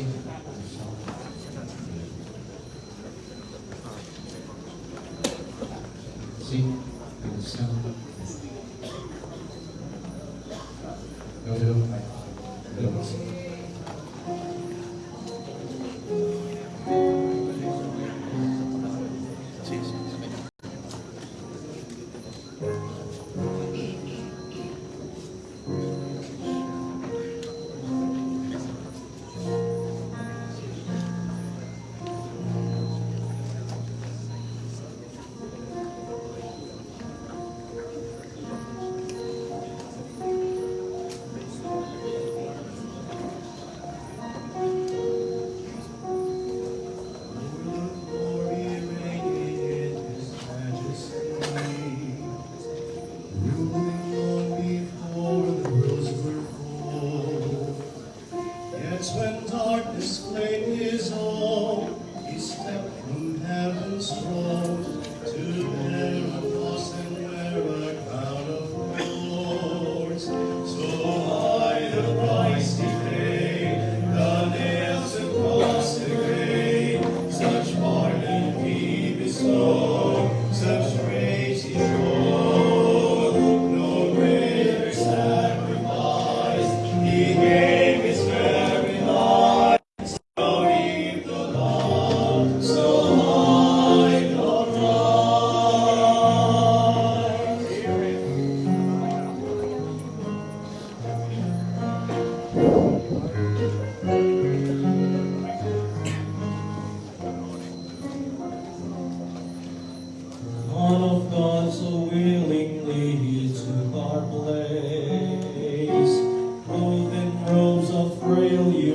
sing the song. Sing the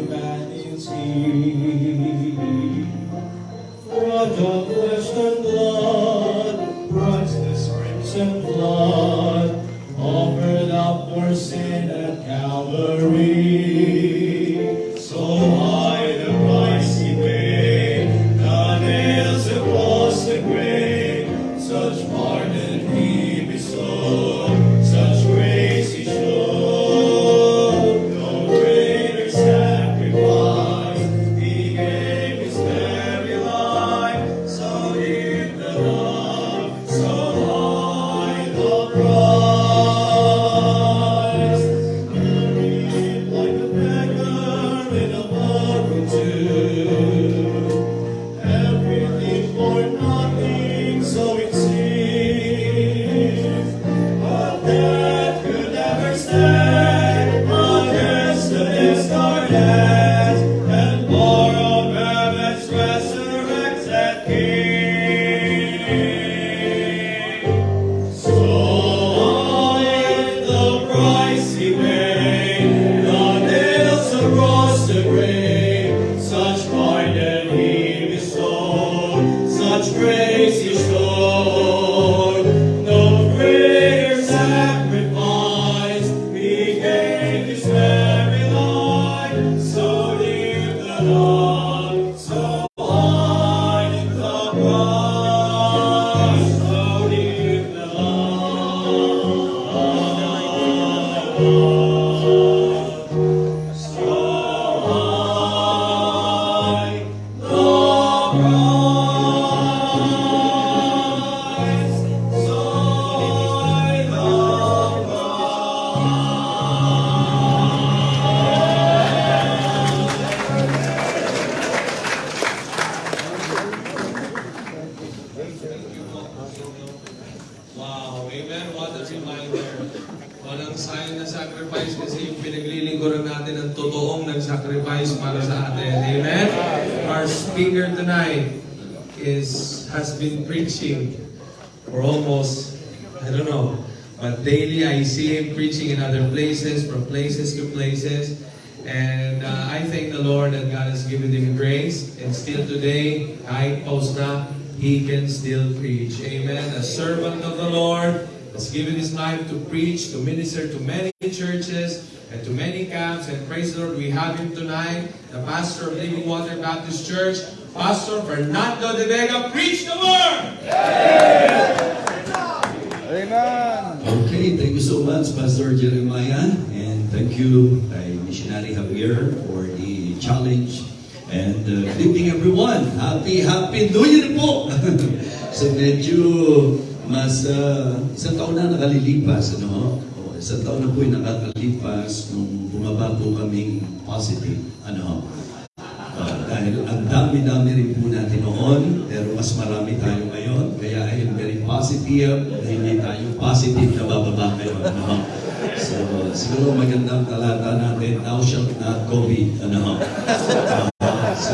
humanity. Been preaching for almost, I don't know, but daily I see him preaching in other places, from places to places. And uh, I thank the Lord that God has given him grace. And still today, I post na, he can still preach. Amen. A servant of the Lord has given his life to preach, to minister to many churches and to many camps. And praise the Lord, we have him tonight, the pastor of Living Water Baptist Church, Pastor Fernando de Vega. Preach the word! Okay, thank you so much, Pastor Jeremiah, and thank you, kay Missionary Javier, for the challenge And uh, good evening everyone. Happy, happy New Year po. so medyo mas uh, isang taon na nakalilipas, ano? O, isang taon na po yung nakakalipas nung bumaba po kaming positive, ano? Uh, dahil ang dami-dami rin po natin noon, pero mas marami tayo ngayon. Kaya I am very positive na hindi tayo positive na bababa ngayon. Ano? So, siguro magandang talata natin, thou shalt not COVID. Ano? Uh, so,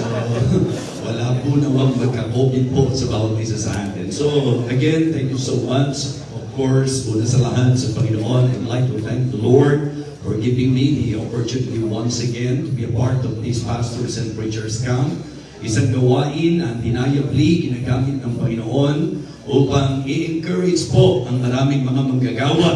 wala po nawang magka-COVID po sa bawat isa sa atin. So, again, thank you so much. Of course, una sa lahat sa Panginoon, I'd like to thank the Lord for giving me the opportunity once again to be a part of this Pastors and Preachers Camp. Isang gawain ang dinayabli, ginagamit ng Panginoon upang i-encourage po ang maraming mga manggagawa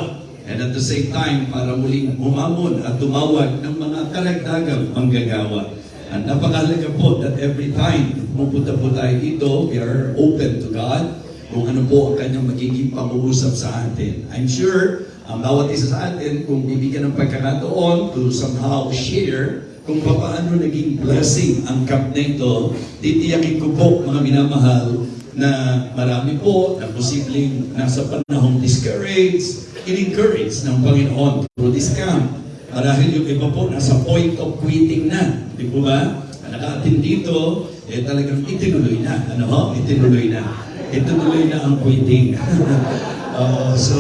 and at the same time para muling humamon at tumawag ng mga karagdagang manggagawa. Ang napakalaga po that every time pumupunta po tayo dito, we are open to God kung ano po ang kanyang magiging pag-uusap sa atin. I'm sure ang bawat isa sa atin, kung bibigyan ng pagkakataon to somehow share kung paano naging blessing ang camp na ito, titiyakin ko po mga minamahal na marami po na posibleng nasa panahong discouraged, in-encourage ng Panginoon through this camp. Marahil yung iba po nasa point of quitting na. Di po ba? Ang Naka-attend dito, eh talagang itinuloy na. Ano ho? Itinuloy na. Itinuloy na ang quitting. Uh, so,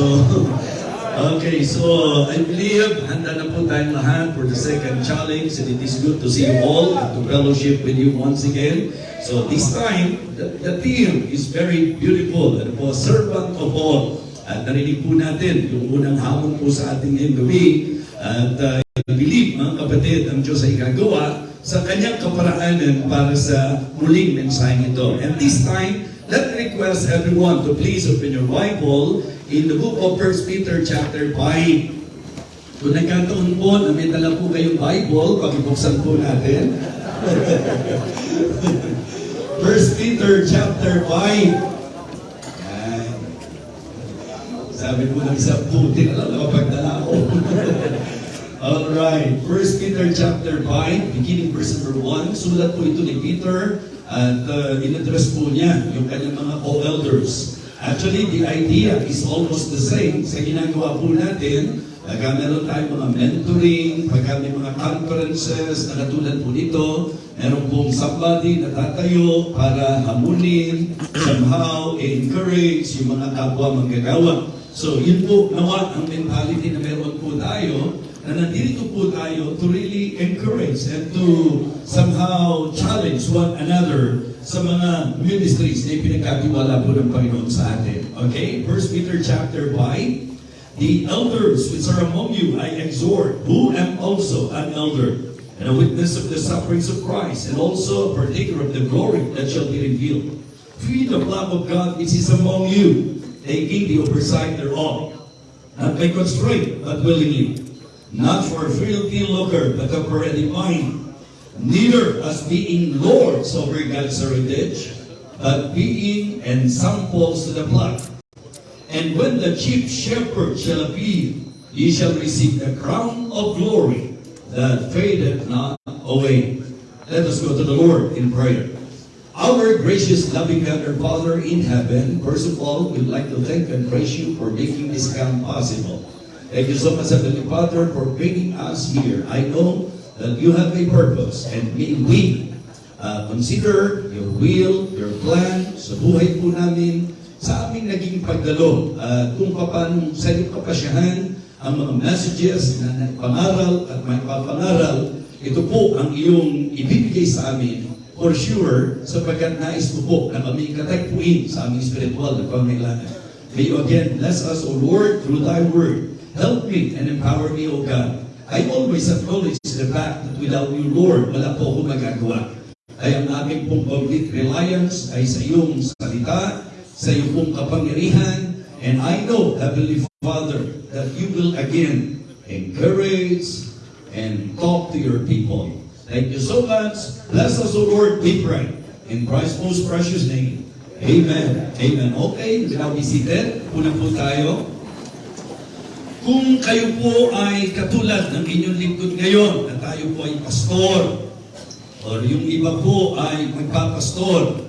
okay, so I believe handa na po tayong lahat for the second challenge and it is good to see you all and to fellowship with you once again. So this time, the, the theme is very beautiful. Ano po, servant of all. At narinig po natin yung unang hamon po sa ating ngayong gabi. At uh, I believe, mga kapatid, ang Diyos ay gagawa sa kanyang kaparaanan para sa muling mensaheng ito. And this time, let me request everyone to please open your Bible in the book of 1 Peter chapter 5. Kung nagkataon po na may dala po kayong Bible, pagibuksan po natin. 1 Peter chapter 5. Yan. Sabi po ng isang puti na lang nakapagdala ako. Alright, 1 Peter chapter 5, beginning verse number 1. Sulat po ito ni Peter at uh, in-address po niya yung kanyang mga co-elders. Actually, the idea is almost the same sa ginagawa po natin. Pagka meron tayong mga mentoring, pagka may mga conferences na katulad po nito, meron pong somebody na tatayo para hamunin, somehow, encourage yung mga kapwa manggagawa. So, yun po nawa ang mentality na meron po tayo na nandito po tayo to really encourage and to somehow challenge one another sa mga ministries na pinagkatiwala po ng Panginoon sa atin. Okay? 1 Peter chapter 5, The elders which are among you I exhort, who am also an elder, and a witness of the sufferings of Christ, and also a partaker of the glory that shall be revealed. Feed the love of God which is among you, taking the oversight thereof, not by constraint, but willingly, not for filthy lucre, but of ready mind, neither as being lords over God's heritage, but being ensamples to the flock. And when the chief shepherd shall appear, ye shall receive the crown of glory that fadeth not away. Let us go to the Lord in prayer. Our gracious, loving God, our Father in heaven, first of all, we'd like to thank and praise you for making this camp possible. Thank you so much, Heavenly Father, for bringing us here. I know that you have a purpose, and may we uh, consider your will, your plan sa buhay po namin, sa aming naging pagdalo, at kung paano sa iyong kapasyahan, ang mga messages na pangaral at may papangaral, ito po ang iyong ibibigay sa amin for sure sapagkat nais mo po na kami katagpuin sa aming spiritual na pangailangan. May you again bless us, O Lord, through Thy Word. Help me and empower me, O God. I always acknowledge the fact that without you, Lord, wala po ako magagawa. Ay ang aming pong complete reliance ay sa iyong salita, sa iyong pong kapangyarihan, and I know, Heavenly Father, that you will again encourage and talk to your people. Thank you so much. Bless us, O Lord, we pray. In Christ's most precious name. Amen. Amen. Okay, now be seated. Una po tayo. Kung kayo po ay katulad ng inyong lingkod ngayon, na tayo po ay pastor, or yung iba po ay magpapastor,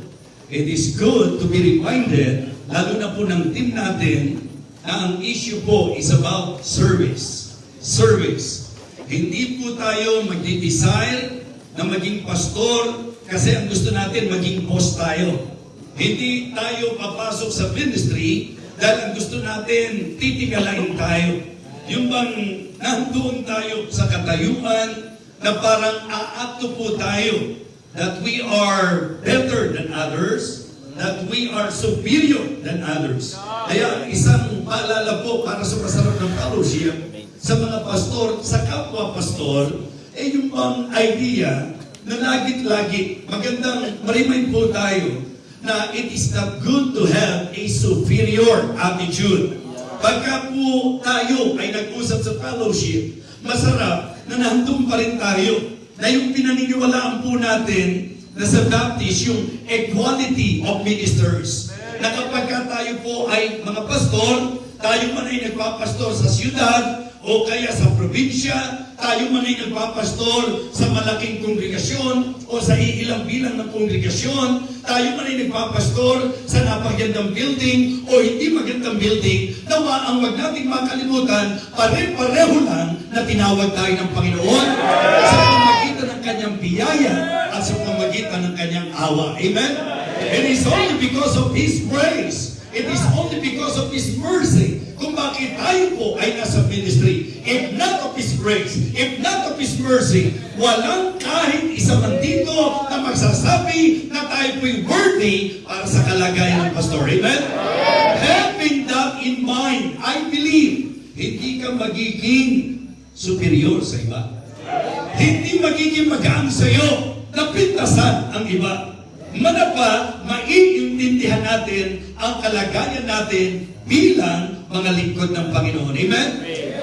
it is good to be reminded, lalo na po ng team natin, na ang issue po is about service. Service. Hindi po tayo magdi-desire na maging pastor kasi ang gusto natin maging boss tayo. Hindi tayo papasok sa ministry dahil ang gusto natin titigalain tayo. Yung bang nandoon tayo sa katayuan na parang aakto po tayo that we are better than others, that we are superior than others. Kaya isang paalala po para sa masarap ng fellowship sa mga pastor, sa kapwa pastor, eh yung bang idea na lagit-lagi, magandang marimain po tayo na it is not good to have a superior attitude. Pagka po tayo ay nag-usap sa fellowship, masarap na nandun pa rin tayo na yung pinaniniwalaan po natin na sa Baptist, yung equality of ministers. Na kapag ka tayo po ay mga pastor, tayo man ay nagpapastor sa siyudad, o kaya sa probinsya, tayo man ay nagpapastor sa malaking kongregasyon o sa iilang bilang ng kongregasyon, tayo man ay nagpapastor sa napagandang building o hindi magandang building, nawa ang wag nating makalimutan, pare-pareho lang na tinawag tayo ng Panginoon sa pamagitan ng kanyang biyaya at sa pamagitan ng kanyang awa. Amen? It is only because of His grace It is only because of His mercy bakit tayo po ay nasa ministry. If not of His grace, if not of His mercy, walang kahit isa man dito na magsasabi na tayo po'y worthy para sa kalagayan ng pastor. Amen? Having that in mind, I believe, hindi ka magiging superior sa iba. Hindi magiging magaan sa iyo na pintasan ang iba. Manapa, maiintindihan natin ang kalagayan natin bilang mga lingkod ng Panginoon. Amen?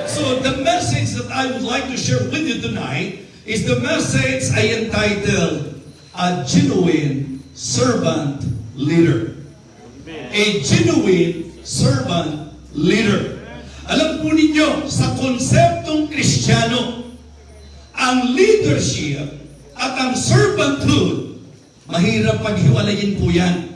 So the message that I would like to share with you tonight is the message I entitled A Genuine Servant Leader. A genuine servant leader. Alam po ninyo, sa konseptong kristyano, ang leadership at ang servanthood, mahirap paghiwalayin po yan.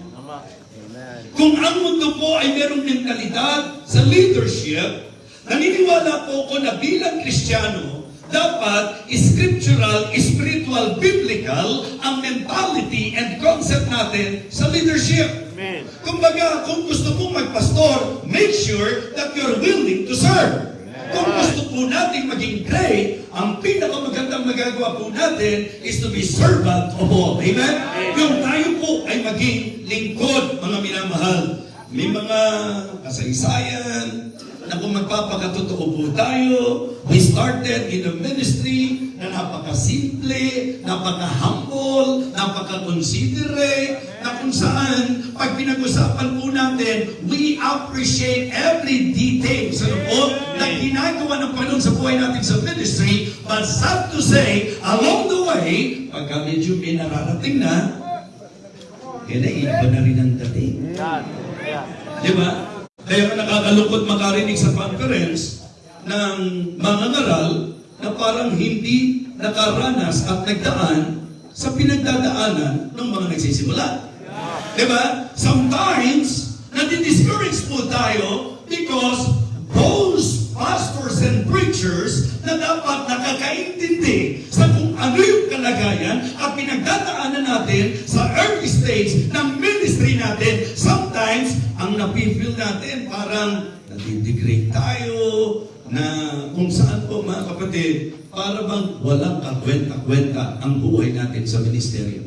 Kung ang mundo po ay merong mentalidad sa leadership, naniniwala po ako na bilang Kristiyano, dapat scriptural, spiritual, biblical ang mentality and concept natin sa leadership. Amen. Kumbaga, kung gusto mong magpastor, make sure that you're willing to serve. Kung gusto po natin maging great, ang pinakamagandang magagawa po natin is to be servant of all. Amen? Yung tayo po ay maging lingkod, mga minamahal. May mga kasaysayan na kung magpapakatotoo po tayo, we started in the ministry na napakasimple, napaka-humble, napaka-considerate, na kung saan, pag pinag-usapan po natin, we appreciate every detail sa loob na ginagawa ng Panginoon sa buhay natin sa ministry, but sad to say, along the way, pagka medyo may nararating na, eh, naiba na rin ang dating. Di ba? Kaya nakakalungkot makarinig sa conference ng mga ngaral na parang hindi nakaranas at nagdaan sa pinagdadaanan ng mga nagsisimula. Di ba? Sometimes, nadi-discourage po tayo because those pastors and preachers na dapat nakakaintindi sa kung ano yung kalagayan at pinagdadaanan natin sa early stage ng ministry natin, sometimes, ang napifeel natin parang nadidegrade tayo, na kung saan po mga kapatid, para bang walang kakwenta-kwenta ang buhay natin sa ministeryo.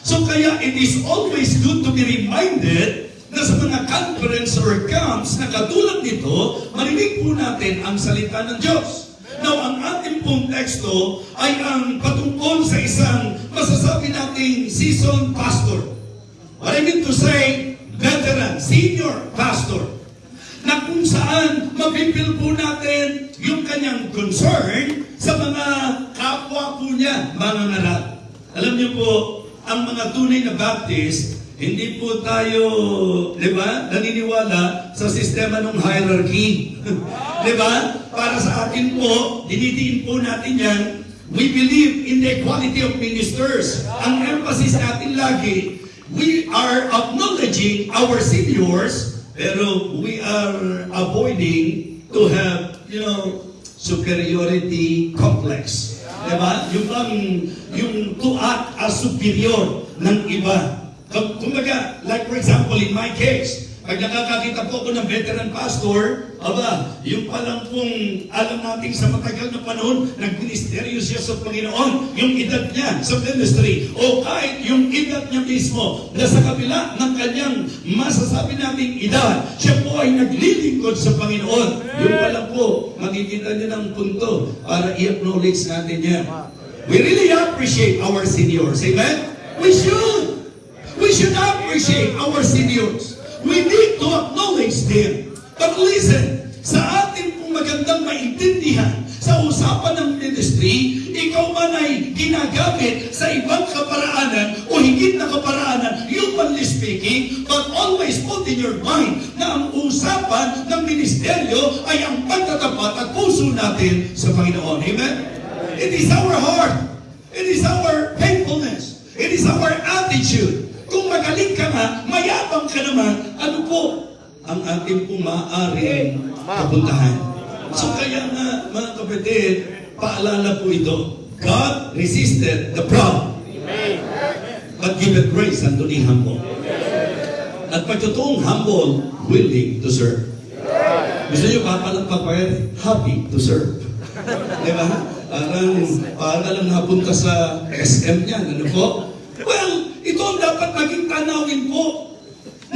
So kaya it is always good to be reminded na sa mga conference or camps na katulad nito, marinig po natin ang salita ng Diyos. Now, ang ating pong teksto ay ang patungkol sa isang masasabi nating seasoned pastor. What I mean to say, veteran, senior pastor na kung saan mapipil po natin yung kanyang concern sa mga kapwa po niya, mga ngaral. Alam niyo po, ang mga tunay na Baptist, hindi po tayo, di ba, naniniwala sa sistema ng hierarchy. di ba? Para sa akin po, dinidiin po natin yan we believe in the equality of ministers. Ang emphasis natin lagi, we are acknowledging our seniors, pero we are avoiding to have, you know, superiority complex. Diba? Yung bang, yung to act as superior ng iba. Kumbaga, like for example, in my case, pag nakakakita po ako ng veteran pastor, aba, yung palang pong alam natin sa matagal na panahon, nagministeryo siya sa Panginoon, yung edad niya sa ministry, o kahit yung edad niya mismo, na sa kabila ng kanyang masasabi nating edad, siya po ay naglilingkod sa Panginoon. Yung pala po, makikita niyo ng punto para i-acknowledge natin yan. We really appreciate our seniors. Amen? We should. We should appreciate our seniors. We need to acknowledge them. But listen, sa ating pong magandang maintindihan sa usapan ng ministry, ikaw man ay ginagamit sa ibang kaparaanan o higit na kaparaanan, humanly speaking, but always put in your mind na ang usapan ng ministeryo ay ang pagtatapat at puso natin sa Panginoon. Amen? It is our heart. It is our faithfulness. It is our attitude. Kung magaling ka nga, mayabang ka naman, ano po ang ating pong maaaring kapuntahan? So kaya nga, mga kapatid, paalala po ito. God resisted the proud. But giveth grace unto the humble. At pagtotoong humble, willing to serve. Gusto nyo papalagpag pa yan? Happy to serve. Di ba? Parang, para lang napunta sa SM niyan. Ano po? Well, ito ang dapat maging tanawin po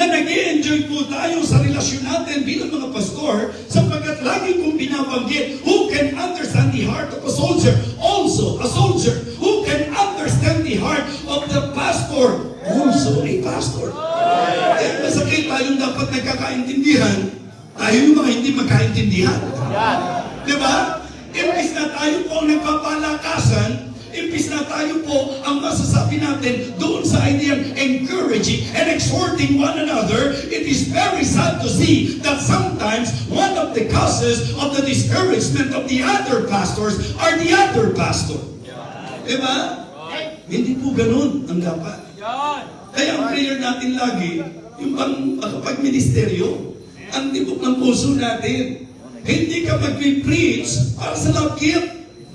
na nag enjoy po tayo sa relasyon natin bilang mga pastor sapagkat lagi kong binabanggit who can understand the heart of a soldier? Also a soldier who can understand the heart of the pastor? Also a pastor. Eh, masakit tayong dapat nagkakaintindihan tayo yung mga hindi magkaintindihan. Di ba? imbis na tayo po ang nagpapalakasan Imbis na tayo po ang masasabi natin doon sa idea encouraging and exhorting one another, it is very sad to see that sometimes one of the causes of the discouragement of the other pastors are the other pastor. Diba? Hindi po ganun ang dapat. Kaya ang prayer natin lagi, yung pang makapag-ministeryo, ang tibok ng puso natin. Hindi ka mag-preach para sa lakit.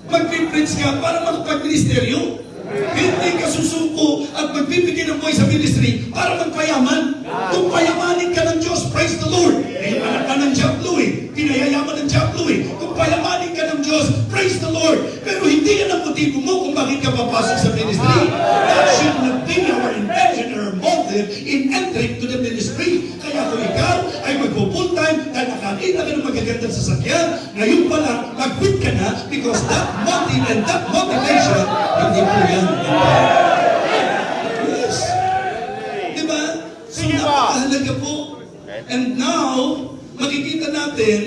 Mag-preach ka para makapag-ministeryo. Hindi ka susuko at magbibigay ng buhay sa ministry para magpayaman. Kung payamanin ka ng Diyos, praise the Lord. Eh, anak ka ng Diablo eh. Pinayayaman ng Diablo eh. Kung payamanin ka ng Diyos, praise the Lord. Pero hindi yan ang motibo mo kung bakit ka papasok sa ministry. That should not be our intention or motive in entering to the ministry. Kaya kung ikaw ay magpo-full time dahil nakakita ka ng magagandang sasakyan, ngayon pa lang, mag-quit ka na because that motive and that motivation, hindi po yan. Yes. Diba? So, napakahalaga po. And now, makikita natin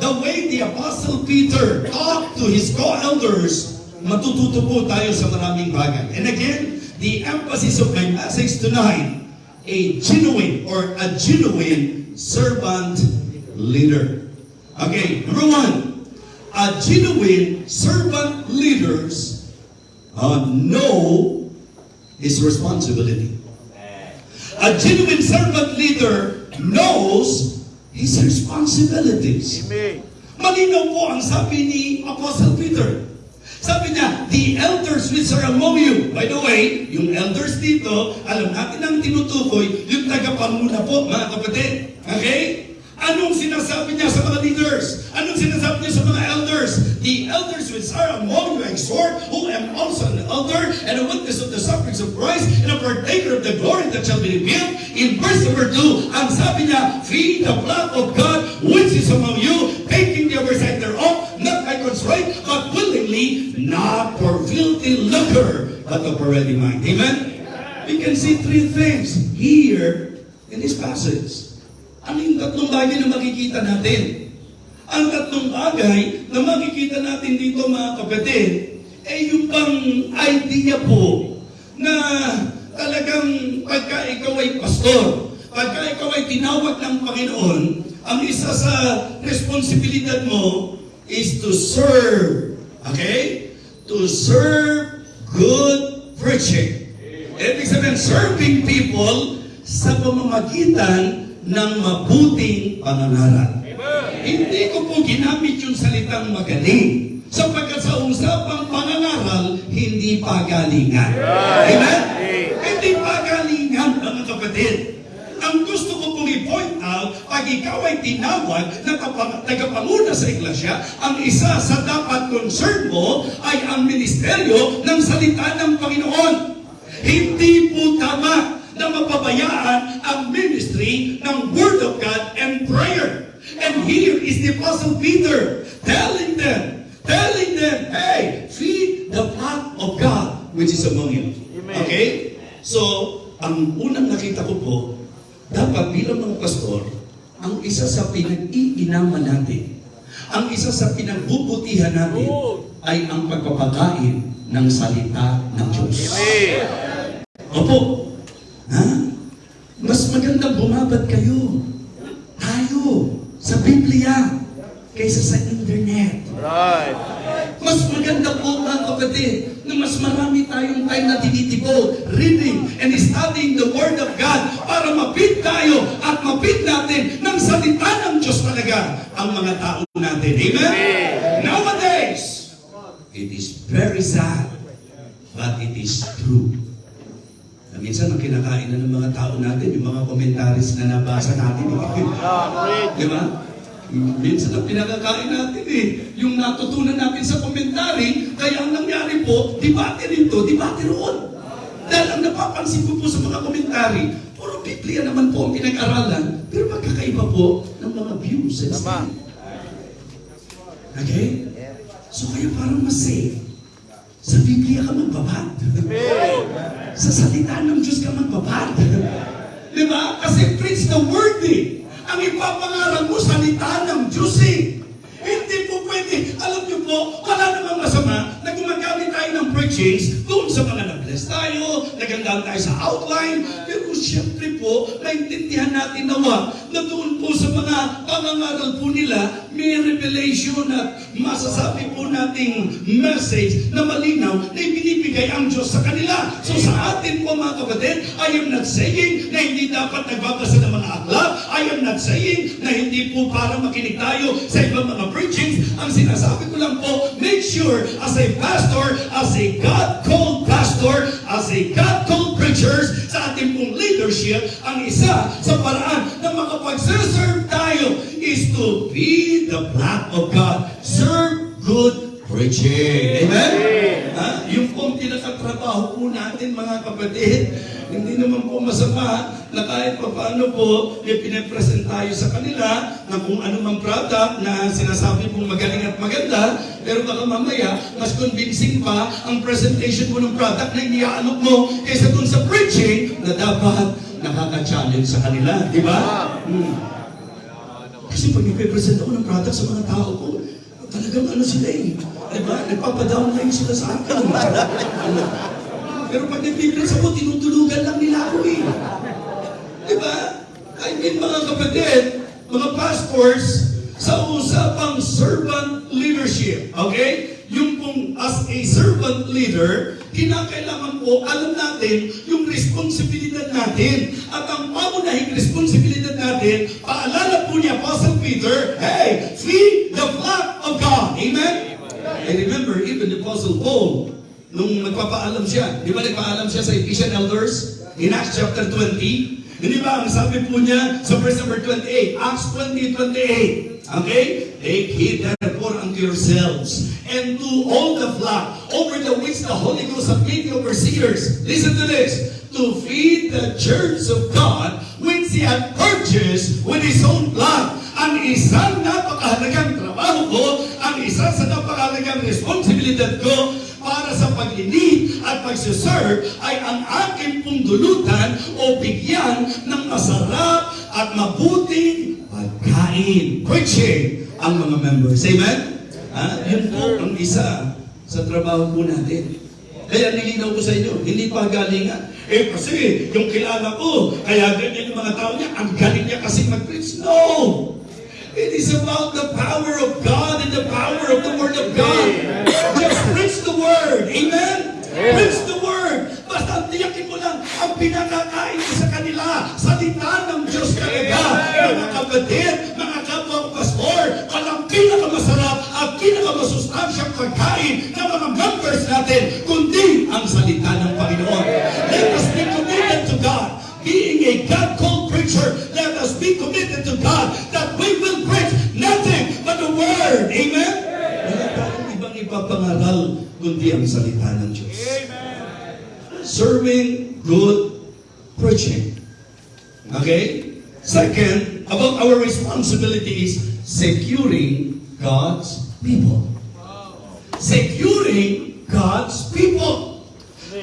the way the Apostle Peter talked to his co-elders, matututo po tayo sa maraming bagay. And again, the emphasis of my message tonight, a genuine or a genuine servant leader. Okay, number one, a genuine servant leaders uh, know his responsibility. A genuine servant leader knows his responsibilities. Malinaw po ang sabi ni Apostle Peter. Sabi niya, the elders which are. By the way, yung elders dito, alam natin ang tinutukoy, yung tagapanguna po, mga kapatid. Okay? Anong sinasabi niya sa mga leaders? Anong sinasabi niya sa mga elders? The elders which are among you exhort, who am also an elder and a witness of the sufferings of Christ and a partaker of the glory that shall be revealed. In verse number 2, ang sabi niya, feed the flock of God which is among you, taking the oversight thereof, not by constraint, but willingly, not for filthy lucre, but of a ready mind. Amen? We can see three things here in this passage. Ano yung tatlong bagay na makikita natin? Ang tatlong bagay na makikita natin dito mga kapatid, ay yung bang idea po na talagang pagka ikaw ay pastor, pagka ikaw ay tinawag ng Panginoon, ang isa sa responsibilidad mo is to serve. Okay? to serve good preaching. Ibig sabihin, serving people sa pamamagitan ng mabuting pangangaral. Hindi ko po ginamit yung salitang magaling. Sapagkat sa usapang pangangaral, hindi pagalingan. Amen? Hindi pagalingan, mga kapatid. Ang gusto ko pong i-point out, pag ikaw ay tinawag na tagapanguna sa iglesia, ang isa sa dapat concern mo ay ang ministeryo ng salita ng Panginoon. Hindi po tama na mapabayaan ang ministry ng Word of God and prayer. And here is the Apostle Peter telling them, telling them, hey, feed the flock of God which is among you. Okay? So, ang unang nakita ko po, dapat bilang mga pastor, ang isa sa pinag-iinaman natin, ang isa sa pinagbubutihan natin, ay ang pagpapakain ng salita ng Diyos. Opo. Ha? Mas magandang bumabad kayo. Tayo. Sa Biblia. Kaysa sa internet. Right. Mas maganda po mga kapatid na mas marami tayong time na tinitibo, reading and studying the Word of God para mapit tayo at mapit natin ng salita ng Diyos talaga ang mga tao natin. Amen? Nowadays, it is very sad, but it is true. Na minsan ang kinakain na ng mga tao natin, yung mga commentaries na nabasa natin. Di ba? Minsan ang pinagkakain natin eh, yung natutunan natin sa komentary, kaya ang nangyari po, debate rito, debate roon. Dahil ang napapansin ko po sa mga komentary, puro Biblia naman po ang pinag-aralan, pero magkakaiba po ng mga views and Tama. Okay? So kaya parang mas safe. Sa Biblia ka magbabad. sa salita ng Diyos ka magbabad. Di ba? Kasi preach the word eh. Ang ipapangaral mo, salita ng Diyos eh. Hindi po pwede. Alam niyo po, wala namang masama na gumagamit tayo ng preachings doon sa mga nag-bless tayo, nagandaan tayo sa outline. Pero siyempre po, naintindihan natin nawa na doon po sa mga pangangaral po nila, may revelation at masasabi po nating message na malinaw na ibinibigay ang Diyos sa kanila. So sa atin po mga kapatid, I am not saying na hindi dapat nagbabasa ng mga aklat. I am not saying na hindi po para makinig tayo sa ibang mga preachings. Ang sinasabi ko lang po, make sure as a pastor, as a God-called pastor, as a God-called preachers, sa ating pong leadership, ang isa sa paraan na makapagserve tayo is to be the flock of God. Serve good preaching. Amen? Ha? Yung pong pinakatrabaho po natin mga kapatid, hindi naman po masama na kahit pa paano po, may pinapresent tayo sa kanila na kung ano mang product na sinasabi pong magaling at maganda, pero baka mamaya, mas convincing pa ang presentation mo ng product na iniaalok mo kaysa dun sa preaching na dapat nakaka-challenge sa kanila. Di ba? Hmm. Kasi pag ipipresent ako ng product sa mga tao ko, talagang ano sila eh. Diba? Nagpapadownline sila sa akin. Pero pag nagpipress ako, tinutulugan lang nila ako eh. Diba? I mean, mga kapatid, mga pastors, sa usapang servant leadership, okay? Yung pong as a servant leader, kinakailangan po, alam natin yung responsibilidad natin. At ang pamunahing responsibilidad natin, paalala po ni Apostle Peter, hey, feed the flock of God. Amen? I remember even the Apostle Paul, nung nagpapaalam siya, di ba nagpaalam siya sa Ephesian elders? In Acts chapter 20, hindi ba, ang sabi po niya sa verse number 28, Acts 20, 28, okay? Take heed therefore unto yourselves and to all the flock over the which the Holy Ghost hath made you overseers. Listen to this. To feed the church of God which He hath purchased with His own blood. Ang isang napakahalagang trabaho ko, ang isa sa napakahalagang responsibilidad ko para sa pag-lead at pag-serve ay ang aking pong dulutan o bigyan ng masarap at mabuting pagkain. Preaching ang mga members. Amen? Ha? Yun po ang isa sa trabaho po natin. Kaya nilinaw ko sa inyo, hindi pa galingan. Eh kasi, yung kilala ko, kaya ganyan yung mga tao niya, ang galing niya kasi mag-preach. No! It is about the power of God and the power of the Word of God. Word. Amen? Amen. Preach the Word. Basta tiyakin mo lang ang pinakakain mo sa kanila. Salita ng Diyos talaga. Mga kapatid, mga kapwa ko pastor, walang pinakamasarap at pinakamasustansyang pagkain ng mga members natin, kundi ang salita ng Panginoon. Let us be committed to God. Being a God-called preacher, let us be committed to God that we will preach nothing but the Word. Amen? Wala tayong ibang ipapangaral kundi ang salita ng Diyos. Serving good preaching. Okay? Second, about our responsibility is securing God's people. Securing God's people.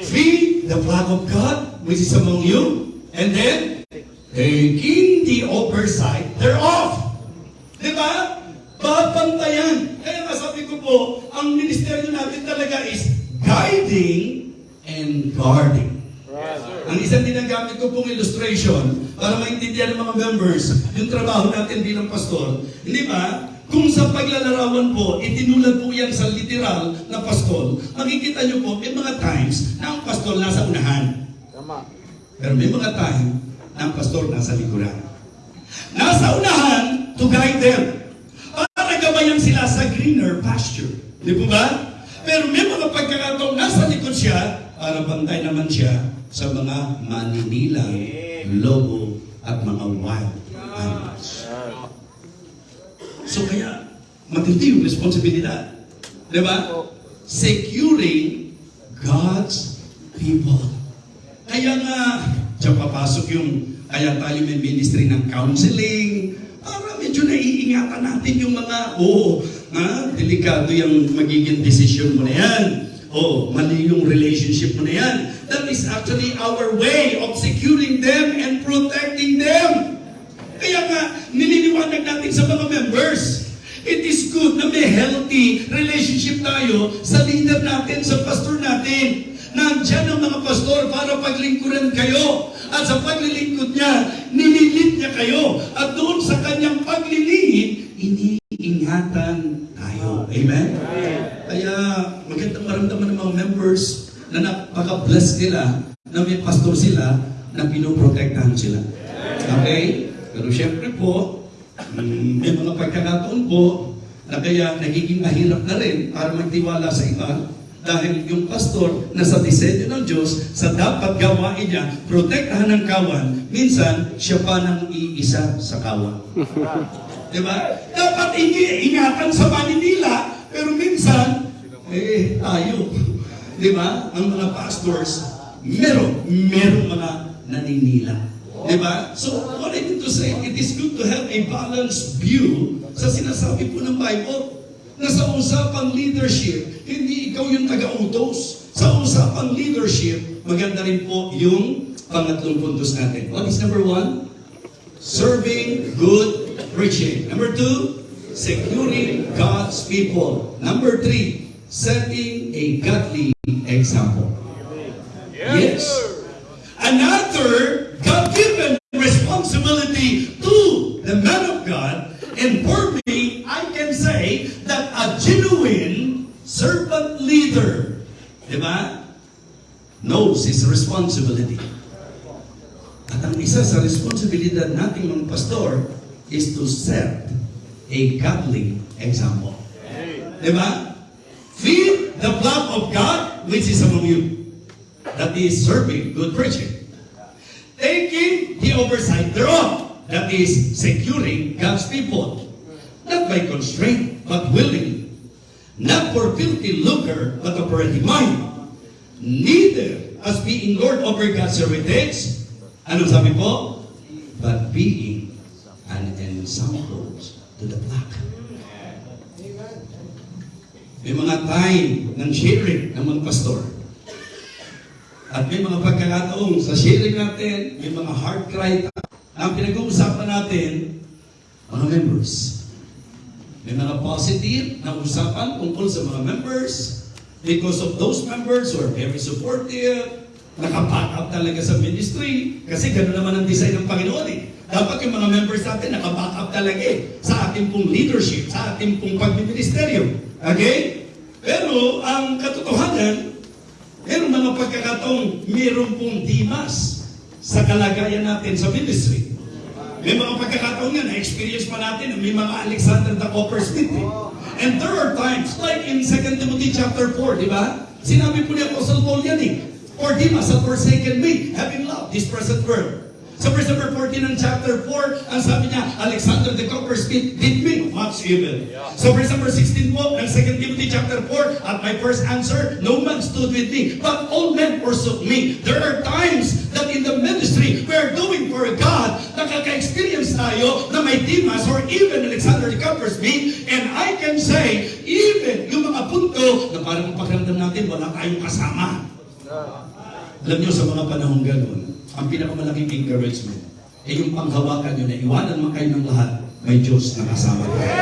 Feed the flag of God, which is among you, and then taking the oversight thereof. Di ba? Babantayan. Kaya sabi ko po, ang ministeryo natin talaga is guiding and guarding. Ang isang ginagamit ko pong illustration para maintindihan ng mga members yung trabaho natin bilang pastor. Hindi ba? Kung sa paglalarawan po, itinulad po yan sa literal na pastor, makikita nyo po, may mga times na ang pastor nasa unahan. Pero may mga time na ang pastor nasa likuran. Nasa unahan to guide them. Para gabayan sila sa greener pasture. Di po ba? Pero may mga pagkakataong nasa likod siya para bantay naman siya sa mga maninilang, lobo, at mga wild animals. So kaya, matindi yung responsibilidad. Di ba? Securing God's people. Kaya nga, diyan papasok yung, kaya tayo may ministry ng counseling, medyo naiingatan natin yung mga, oo, ha, delikado yung magiging decision mo na yan. Oh, mali yung relationship mo na yan. That is actually our way of securing them and protecting them. Kaya nga, nililiwanag natin sa mga members. It is good na may healthy relationship tayo sa leader natin, sa pastor natin. Nandiyan ang mga pastor para paglingkuran kayo. At sa paglilingkod niya, nililit niya kayo. At doon sa kanyang paglilingid, iniingatan tayo. Amen? Kaya magandang maramdaman ng mga members na napaka-bless nila na may pastor sila na pinoprotektahan sila. Okay? Pero syempre po, mm, may mga pagkakataon po na kaya nagiging mahirap na rin para magtiwala sa iba dahil yung pastor na sa disenyo ng Diyos, sa dapat gawain niya, protektahan ng kawan, minsan siya pa nang iisa sa kawan. Di ba? Dapat ingatan sa Manila, pero minsan, eh, tayo. Di ba? Ang mga pastors, meron, meron mga naninila. Di ba? So, what I mean to say, it is good to have a balanced view sa sinasabi po ng Bible na sa usapang leadership, hindi ikaw yung taga-utos. Sa usapang leadership, maganda rin po yung pangatlong puntos natin. What is number one? Serving good preaching. Number two, securing God's people. Number three, setting a godly example. Yes. Another God-given responsibility to the man of God, and for di ba, knows his responsibility. At ang isa sa responsibilidad nating mga pastor is to set a godly example. Di ba? Feed the flock of God which is among you. That is serving good preaching. Taking the oversight thereof. That is securing God's people. Not by constraint, but willingly. Not for filthy lucre, but ready mind. Neither as being Lord over God's heritage. Ano sabi po? But being an ensample to the flock. May mga time ng sharing ng mga pastor. At may mga pagkakataong sa sharing natin, may mga heart cry ang pinag-uusapan natin, mga members. May mga positive na usapan tungkol sa mga members because of those members who are very supportive, nakapack talaga sa ministry kasi gano'n naman ang design ng Panginoon eh. Dapat yung mga members natin nakaback up talaga eh sa ating pong leadership, sa ating pong pagministeryo. Okay? Pero ang katotohanan, meron mga pagkakataong meron pong dimas sa kalagayan natin sa ministry. May mga pagkakataon nga, na-experience pa natin na may mga Alexander the Coppersmith eh. And there are times, like in 2 Timothy chapter 4, di ba? Sinabi po ni Apostle Paul yan eh. For Demas had forsaken me, having loved this present world. Sa verse number 14 ng chapter 4, ang sabi niya, Alexander the Coppersmith did me much evil. Sa verse number 16 po, ng 2 Timothy chapter 4, at my first answer, no man stood with me, but all men forsook me. There are times that in the ministry, we are doing for God, nakaka-experience tayo na may Demas or even Alexander Coppersmith, and I can say, even yung mga punto na parang pakiramdam natin, wala tayong kasama. Alam niyo, sa mga panahong gano'n, ang pinakamalaking encouragement ay yung panghawakan niyo na iwanan man kayo ng lahat, may Diyos na kasama kayo.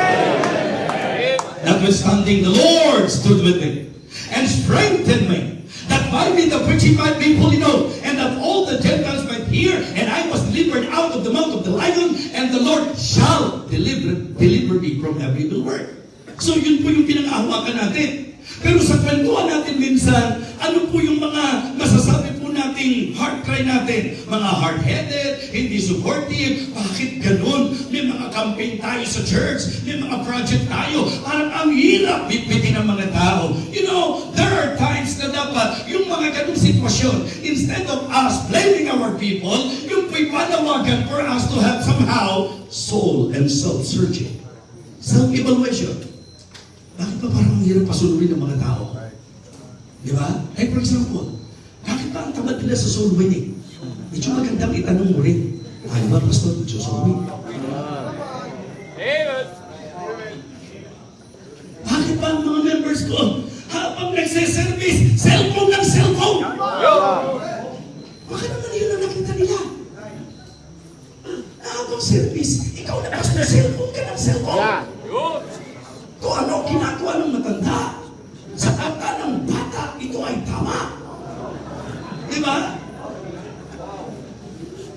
Notwithstanding, the Lord stood with me and strengthened me, that by me the preaching might be fully known, and that all the Gentiles might hear, the lion, and the Lord shall deliver, deliver me from every evil work. So yun po yung pinangahawakan natin. Pero sa kwentuhan natin minsan, ano po yung mga masasabi po nating heart cry natin? Mga hard-headed, hindi supportive, bakit ganun? May mga campaign tayo sa church, may mga project tayo, parang ang hirap bitbitin ng mga tao. You know, there are times na dapat yung mga ganung sitwasyon, instead of us blaming our people, yung po'y panawagan for us to have somehow soul and self-searching. Self-evaluation. Bakit ba parang ang hirap pasulurin ng mga tao? Di ba? Like for example, bakit ba ang tamad nila sa soul winning? Medyo magandang itanong mo rin. Tayo ba, Pastor, medyo soul win? Bakit ba ang mga members ko, habang nagse-service, cellphone ng cellphone? Bakit naman yun ang nakita nila? Habang service, ikaw na pastor, cellphone ka ng cellphone. Kung ano ginagawa ng matanda sa kanta ng bata, ito ay tama. Di ba?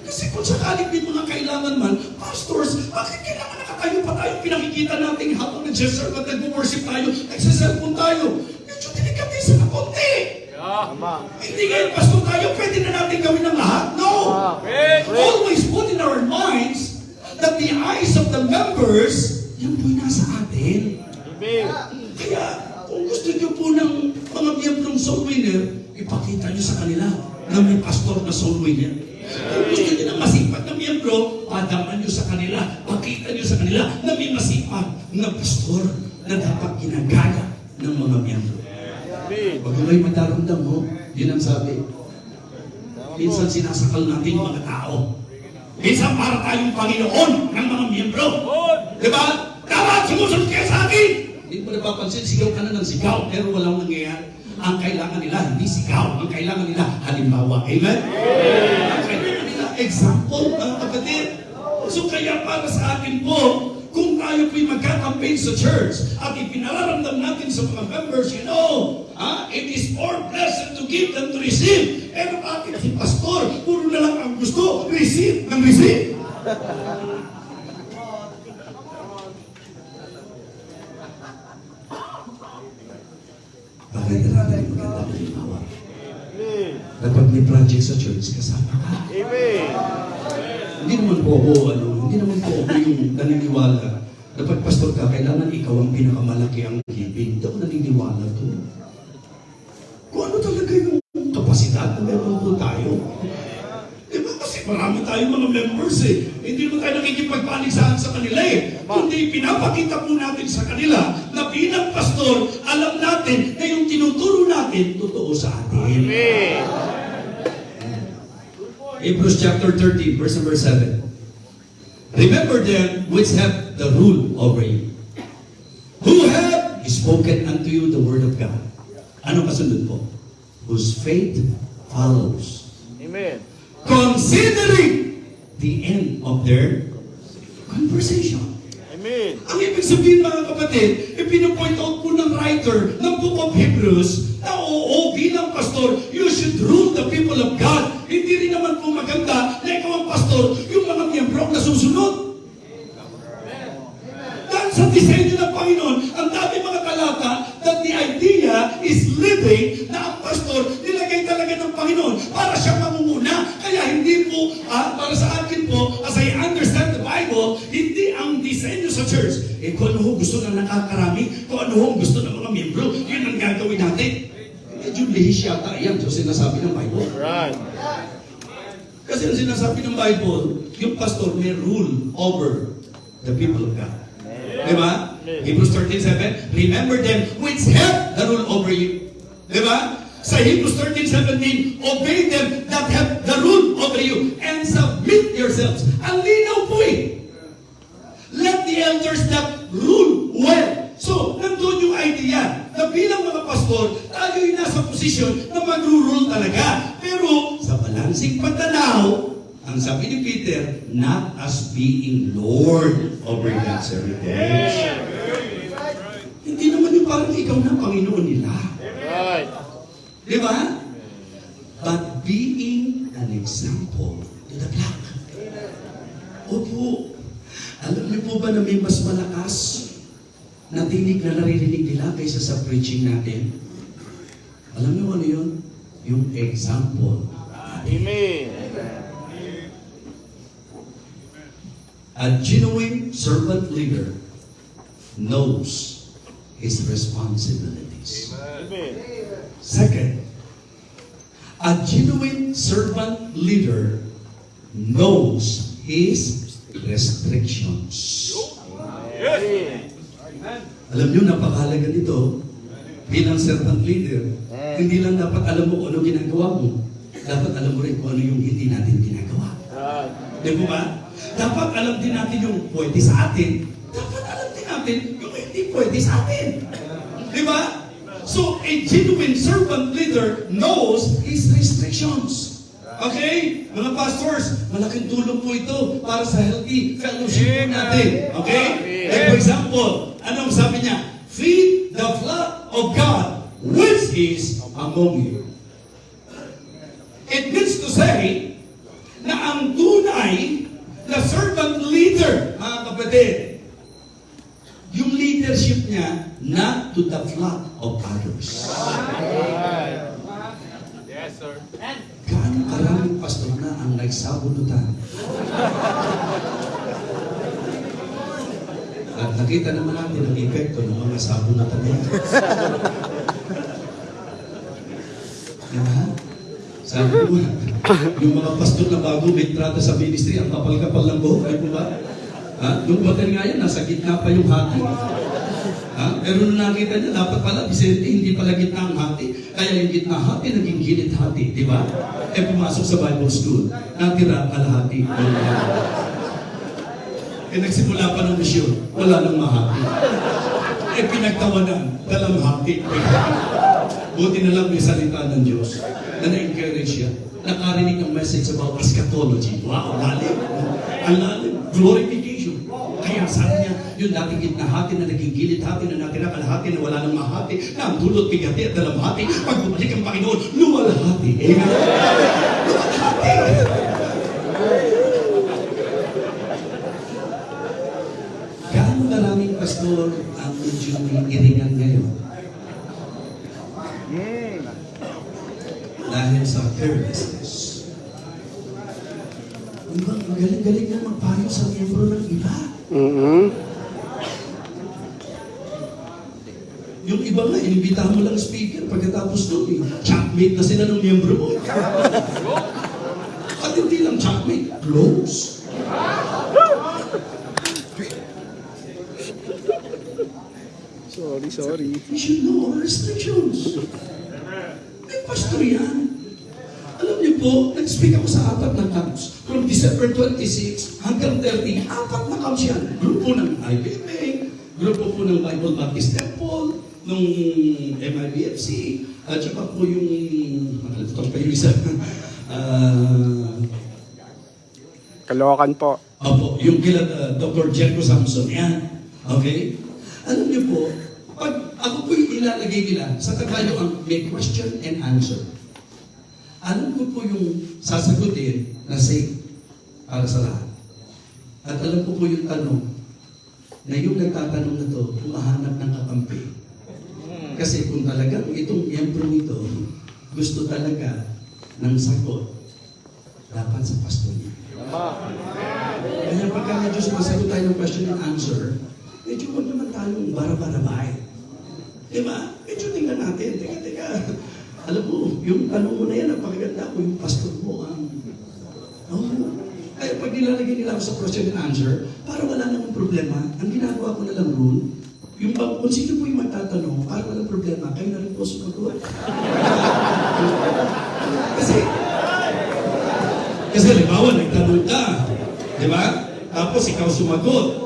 Kasi kung sakaling may mga kailangan man, pastors, bakit kailangan nakatayo pa tayo pinakikita natin habang nag-serve at nag-worship tayo, nagsiselfon tayo? Medyo delikatisa na konti. Hindi ngayon, pastor tayo, pwede na natin gawin ang lahat? No! Always put in our minds that the eyes of the members, yan po'y nasa atin. Kaya, kung gusto niyo po ng soul winner, ipakita niyo sa kanila na may pastor na soul winner. Kung gusto niyo ng masipag na miyembro, padaman niyo sa kanila, pakita niyo sa kanila na may masipag na pastor na dapat ginagaya ng mga miyembro. Pag may madaramdam mo, yun ang sabi. Minsan sinasakal natin mga tao. Minsan para tayong Panginoon ng mga miyembro. Di ba? Dapat sumusunod kayo sa akin! Hindi mo napapansin, sigaw ka na ng sigaw, pero walang nangyayari. Ang kailangan nila, hindi sigaw. Ang kailangan nila, halimbawa. Amen? Ang kailangan nila, example, mga kapatid. So kaya para sa akin po, kung tayo po'y magka-campaign sa church at ipinararamdam natin sa mga members, you know, ah, it is more blessed to give than to receive. Pero bakit si pastor, puro na lang ang gusto, receive ng receive. Bakit na natin maganda halimbawa? Kapag may project sa church, kasama ka. Hindi naman po ako, ano, hindi naman po ako yung naniniwala. Dapat pastor ka, kailangan ikaw ang pinakamalaki ang giving. Hindi ako naniniwala to. Kung ano talaga yung kapasidad na meron kasi marami tayong mga members eh. Hindi mo tayo nakikipagpaligsahan sa kanila eh. Kundi pinapakita po natin sa kanila na bilang pastor, alam natin na yung tinuturo natin, totoo sa atin. Hebrews chapter 13, verse number 7. Remember them which have the rule over you, who have spoken unto you the word of God. Ano kasunod po? Whose faith follows. Considering the end of their conversation. Ang ibig sabihin mga kapatid, ipinopoint out po ng writer ng Book of Hebrews the people of God. Di ba? Hebrews 13.7, Remember them which have the rule over you. Di ba? Sa Hebrews 13.17, Obey them that have the rule over you and submit yourselves. Ang linaw po eh. Let the elders that rule well. So, nandun yung idea na bilang mga pastor, tayo'y nasa posisyon na mag-rule talaga. Pero sa balansing pagtanaw, ang sabi ni Peter, not as being Lord over God's heritage. Hindi naman yung parang ikaw na Panginoon nila. Right. Di ba? But being an example to the flock. Opo. Alam niyo po ba na may mas malakas na tinig na naririnig nila kaysa sa preaching natin? Alam niyo ano yun? Yung example. Amen. A genuine servant leader knows his responsibilities. Amen. Second, a genuine servant leader knows his restrictions. Amen. Alam niyo, napakahalaga nito bilang servant leader. Hindi lang dapat alam mo kung ano ginagawa mo. Dapat alam mo rin kung ano yung hindi natin ginagawa. Right. Di ba ba? Dapat alam din natin yung pwede sa atin. Dapat alam din natin yung hindi pwede sa atin. Di ba? So, a genuine servant leader knows his restrictions. Okay? Mga pastors, malaking tulong po ito para sa healthy fellowship natin. Okay? Like for example, anong sabi niya? Feed the flock of God is among you. It means to say na ang tunay na servant leader, mga kapatid, yung leadership niya not to the flock of others. Yes, sir. Gaano karaming pastor na ang nagsabunutan? At nakita naman natin ang epekto ng mga sabunutan niya. Diba? Sabi ko, yung mga pastor na bago may entrada sa ministry, ang kapal-kapal ng buhok, ay po ba? Ha? Yung bater nga yan, nasa gitna pa yung hati. Ha? Pero nung nakita niya, dapat pala, Vicente, hindi pala gitna ang hati. Kaya yung gitna hati, naging gilid hati. Di ba? Eh, pumasok sa Bible school, natira kalahati. Eh, nagsimula pa ng misyon, wala nang mahati. Eh, pinagtawanan, dalang hati. Buti na lang may salita ng Diyos na na-encourage siya. Nakarinig ng message about eschatology. Wow, lalim. Ang lalim. Glorification. Kaya sabi niya, yung dating gitna hati na naging gilid hati na natira kalahati na wala nang mahati, na ang dulot bigati at dalam hati, pag bumalik ang Panginoon, luwalhati. Amen. Luwalhati. Gaano maraming pastor ang medyo iringan ngayon? Dahil sa carelessness. Ang bang magaling-galing na magpayo sa miyembro ng iba. Mm-hmm. Yung iba nga, inibitahan mo lang speaker pagkatapos doon eh. Chatmate na sila ng miyembro mo. At hindi lang chatmate, close. Sorry, sorry. We should know our restrictions. May pastor yan. Alam niyo po, nag-speak ako sa apat na camps. From December 26 hanggang 30, apat na camps yan. Grupo ng IBMA, grupo po ng Bible Baptist Temple, nung MIBFC, at saka po yung, nakalimutan pa yung isa, Ah, Kalokan po. Opo, yung kila uh, Dr. Jericho Samson, yan. Okay? Alam niyo po, pag ako po yung ilalagay nila, sa Tagalog ang may question and answer. Alam ko po yung sasagutin na safe para sa lahat. At alam ko po yung tanong na yung nagtatanong na to, humahanap ng kakampi. Kasi kung talagang itong miyembro nito gusto talaga ng sagot, dapat sa pastor niya. Kaya pagka medyo sumasagot tayo ng question and answer, barabarabay. Di ba? Medyo tingnan natin. Teka, teka. Alam mo, yung tanong mo na yan, napakaganda ko yung pastor mo. Ang, oh, kaya pag nilalagay nila ako sa question and answer, para wala namang problema, ang ginagawa ko na lang rule, yung bang, kung sino po yung magtatanong, para walang problema, kayo na rin po sumagot. kasi, kasi halimbawa, nagtanong ka, di ba? Tapos ikaw sumagot.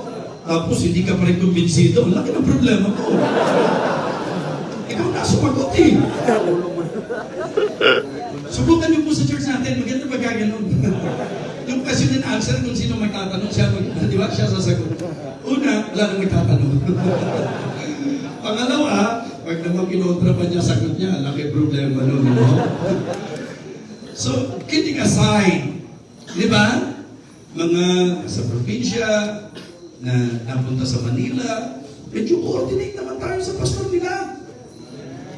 Tapos hindi ka pa rin kumbinsido. Laki ng problema mo. Eh. Subukan niyo po sa church natin, maganda ba gaganon? yung question and answer kung sino magtatanong, siya mag, di ba? Siya sasagot. Una, wala nang magtatanong. Pangalawa, pag naman kinontra pa niya, sagot niya, laki problema nun. No? So, kidding aside, di ba? Mga sa probinsya, na napunta sa Manila, medyo coordinate naman tayo sa pastor nila.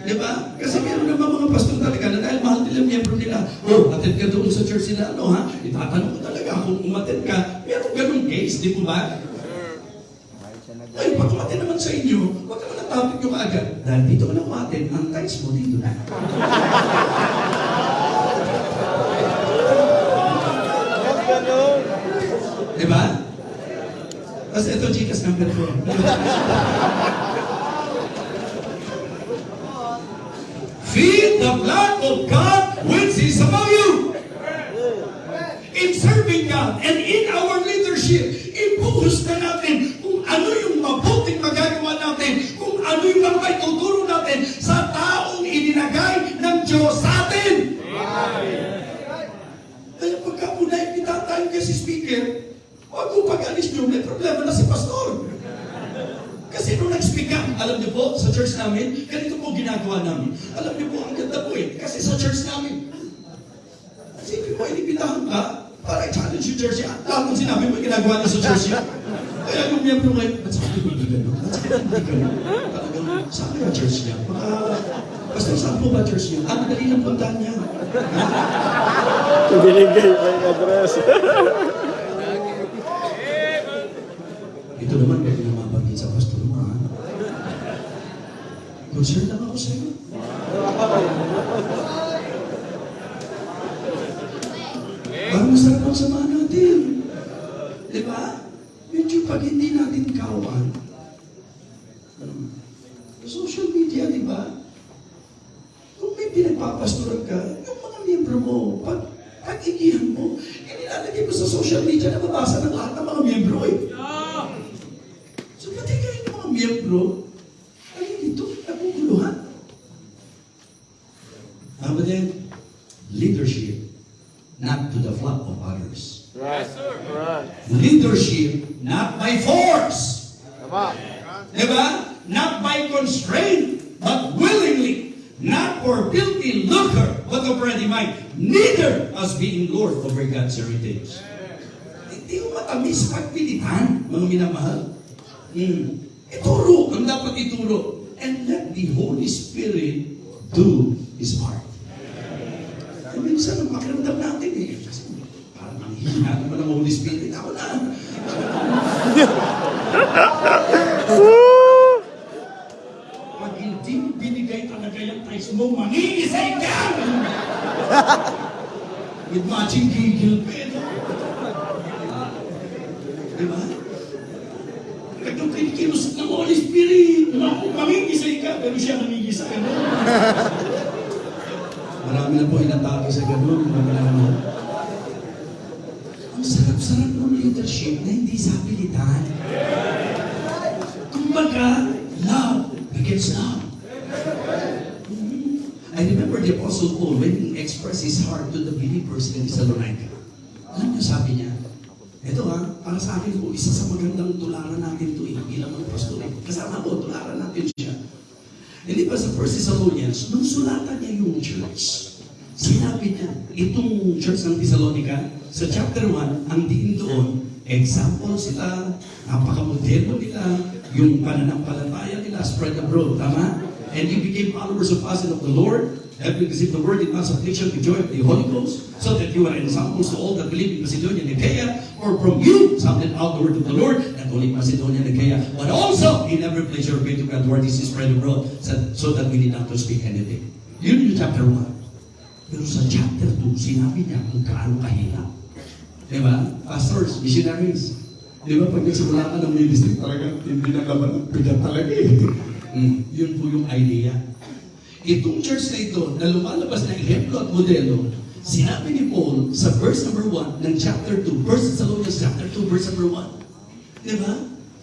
Di ba? Kasi meron naman mga pastor talaga na dahil mahal nila miyembro nila, oh, attend ka doon sa church nila, ano ha? Itatanong ko talaga kung umattend ka, meron ganun case, di po ba? Ay, pag umattend naman sa inyo, huwag ka naman topic yung agad. Dahil dito ka na umattend, ang times mo dito na. Di ba? Tapos ito, Gcash number ko. Feed the flock of God which is among you. In serving God and in our leadership, ibuhos na natin kung ano yung mabuting magagawa natin, kung ano yung mga maituturo natin sa taong ininagay ng Diyos sa atin. Kaya pagka po naipita tayo kasi speaker, huwag mo pag-alis nyo, may problema na si pastor. Kasi nung nag-speak up, alam niyo po, sa church namin, ganito po ginagawa namin. Alam niyo po, ang ganda po eh. Kasi sa church namin, Isipin mo, inibitahan ka para i-challenge yung church niya. Lahat ng sinabi mo, ginagawa niya sa church niya. Kaya yung miyembro ngayon, ba't sa akin hindi gano'n? Ba't sa akin hindi gano'n? Talagang, saan kaya church niya? Baka, basta saan po ba church niya? Ah, madali lang puntahan niya. Binigay pa yung address. Ito naman, pwede na mabanggit sa pastor mo, ha? Concern lang ako sa'yo. Parang masarap ang samahan natin. Di ba? Medyo pag hindi natin kawan, um, social media, di ba? Kung may pinagpapastoran ka, yung mga miyembro mo, pag pag-igihan mo, inilalagay mo sa social media na mabasa ng lahat ng mga miyembro eh. So, pati kayo ng mga miyembro, ay ito, naguguluhan. Tama din, leadership, not to the flock of others. Right. Right. Leadership, not by force. Tama. Diba? Not by constraint, but willingly. Not for filthy lucre, but of ready mind. Neither as being Lord over God's heritage. Hindi mo matamis pagpilitan, mga minamahal. Hmm. Ituro ang dapat ituro. And let the Holy Spirit do His part. Ay, minsan ang pakiramdam natin eh. Kasi parang ang hina naman ng Holy Spirit. Ako na. Pag hindi mo binigay talaga yung price mo, mangingisay ka! With matching gigil pen. Di ba? Pag yung kinikilos ng Holy Spirit, ma- mangingisay ka, pero siya nangingisay. Ano? Marami na po inatake sa ganun, mga minamahal. Ang sarap-sarap ng leadership na hindi sa pilitan. Kumbaga, love begets love. Mhm. I remember the Apostle Paul when he expressed his heart to the believers in Thessalonica. Alam niyo, sabi niya, ito ha, para sa akin po, isa sa magandang tularan natin ito eh, bilang mga pastor eh. Kasama ko, tularan natin siya. Hindi ba sa First Thessalonians, nung sulatan niya yung church, sinabi niya, itong church ng Thessalonica, sa chapter 1, ang diin doon, example sila, napakamoderno nila, yung pananampalataya nila spread abroad, tama? and you became followers of us and of the Lord, having received the word in us affliction with joy of the Holy Ghost, so that you are examples to all that believe in Macedonia and Achaia, for from you sounded out the word of the Lord, not only Macedonia and Achaia, but also in every place your faith to God word is spread abroad, so that we need not to speak anything. Yun yung chapter 1. Pero sa chapter 2, sinabi niya kung gaano kahirap. Di ba? Pastors, missionaries. Di ba? Pag nagsimula ka ng ministry, talagang hindi na laban ang bigat talaga eh. Mm, yun po yung idea. Itong church na ito, na lumalabas na ehemplo at modelo, sinabi ni Paul sa verse number 1 ng chapter 2, 1 Thessalonians chapter 2, verse number 1. Di ba?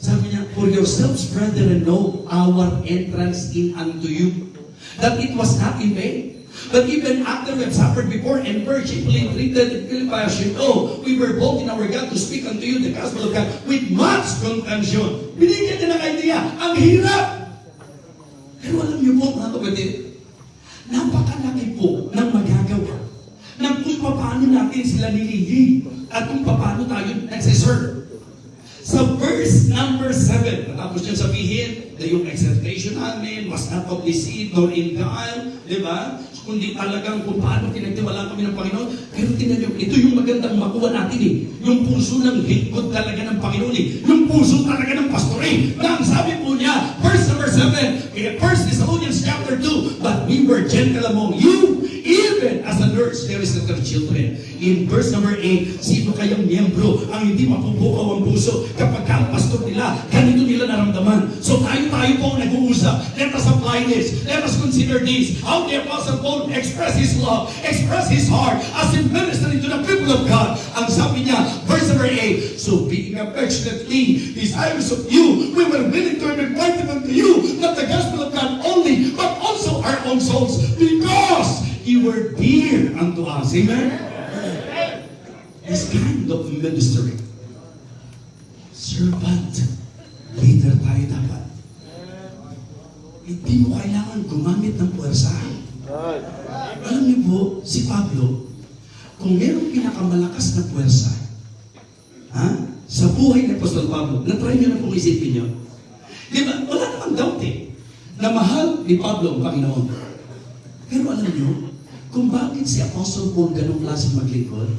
Sabi niya, For yourselves, brethren, know our entrance in unto you, that it was not in vain. But even after we have suffered before and were chiefly treated in Philippi as you know, we were bold in our God to speak unto you the gospel of God with much contention. Binigyan niya ng idea, ang hirap! Pero alam niyo po, mga kapatid, napakalaki po ng magagawa ng kung paano natin sila nilili at kung paano tayo nagsiserve. Sa verse number 7, natapos niya sabihin na yung exhortation namin was not of deceit nor in guile, di ba? Kundi talagang kung paano pinagtiwala kami ng Panginoon. Pero tingnan niyo, ito yung magandang makuha natin eh. Yung puso ng lingkod talaga ng Panginoon eh. Yung puso talaga ng pastore. Na ang sabi po niya, verse number 7, in 1 Thessalonians chapter 2, But we were gentle among you, even as a nurse there is with their children. In verse number 8, sino kayang miyembro ang hindi mapupukaw ang puso kapag ka ang pastor nila, ganito nila naramdaman. So tayo-tayo po ang nag-uusap. Let us apply this. Let us consider this. How the Apostle Paul express his love, express his heart as he ministering to the people of God. Ang sabi niya, verse number 8, So being affectionately desirous of you, we were willing to invite them unto you, were dear unto us. Amen? This kind of ministry, servant, leader tayo dapat. Hindi mo kailangan gumamit ng puwersa. Alam niyo po, si Pablo, kung merong pinakamalakas na puwersa, ha? sa buhay ni Apostol Pablo, na-try niyo na pong isipin niyo. Di ba? Wala namang doubt eh, na mahal ni Pablo ang Panginoon. Pero alam niyo, kung bakit si Apostle Paul ganong klaseng maglingkod,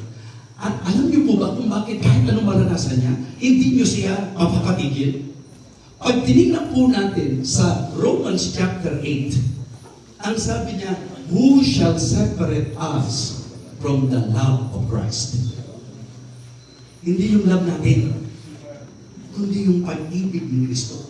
at alam niyo po ba kung bakit kahit anong maranasan niya, hindi niyo siya mapapatigil? Pag tinignan po natin sa Romans chapter 8, ang sabi niya, Who shall separate us from the love of Christ? Hindi yung love natin, kundi yung pag-ibig ni Kristo.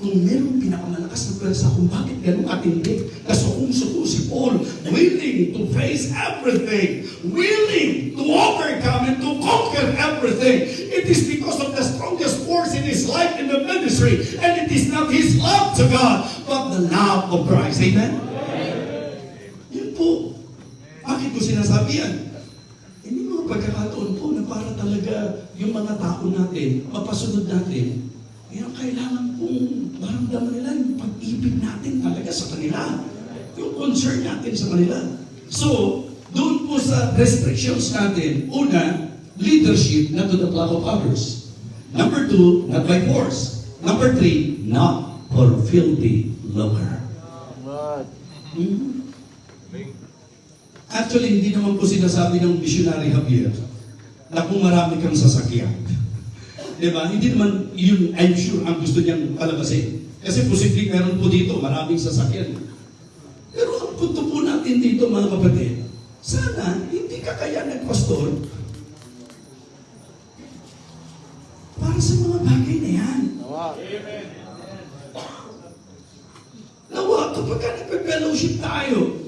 Kung merong pinakamalakas na pwersa kung bakit ganun katindi, kasukong-suko si Paul, willing to face everything, willing to overcome and to conquer everything. It is because of the strongest force in his life in the ministry, and it is not his love to God, but the love of Christ. Amen? Yun po. Bakit ko sinasabi yan? Hindi mga pagkakataon po na para talaga yung mga tao natin, mapasunod natin, yan ang kailangan pong maramdaman nila yung pag-ibig natin talaga sa kanila. Yung concern natin sa kanila. So, doon po sa restrictions natin, una, leadership not to the flock of others. Number two, not by force. Number three, not for filthy lucre. Hmm? Actually, hindi naman po sinasabi ng missionary Javier na kung marami kang sasakyan. Di ba? Hindi naman yun, I'm sure, ang gusto niyang palabasin. Kasi posibleng meron po dito, maraming sasakyan. Pero ang punto po natin dito, mga kapatid, sana hindi ka kaya nagpastor para sa mga bagay na yan. Wow. Nawa, kapag ka nagpe-fellowship tayo,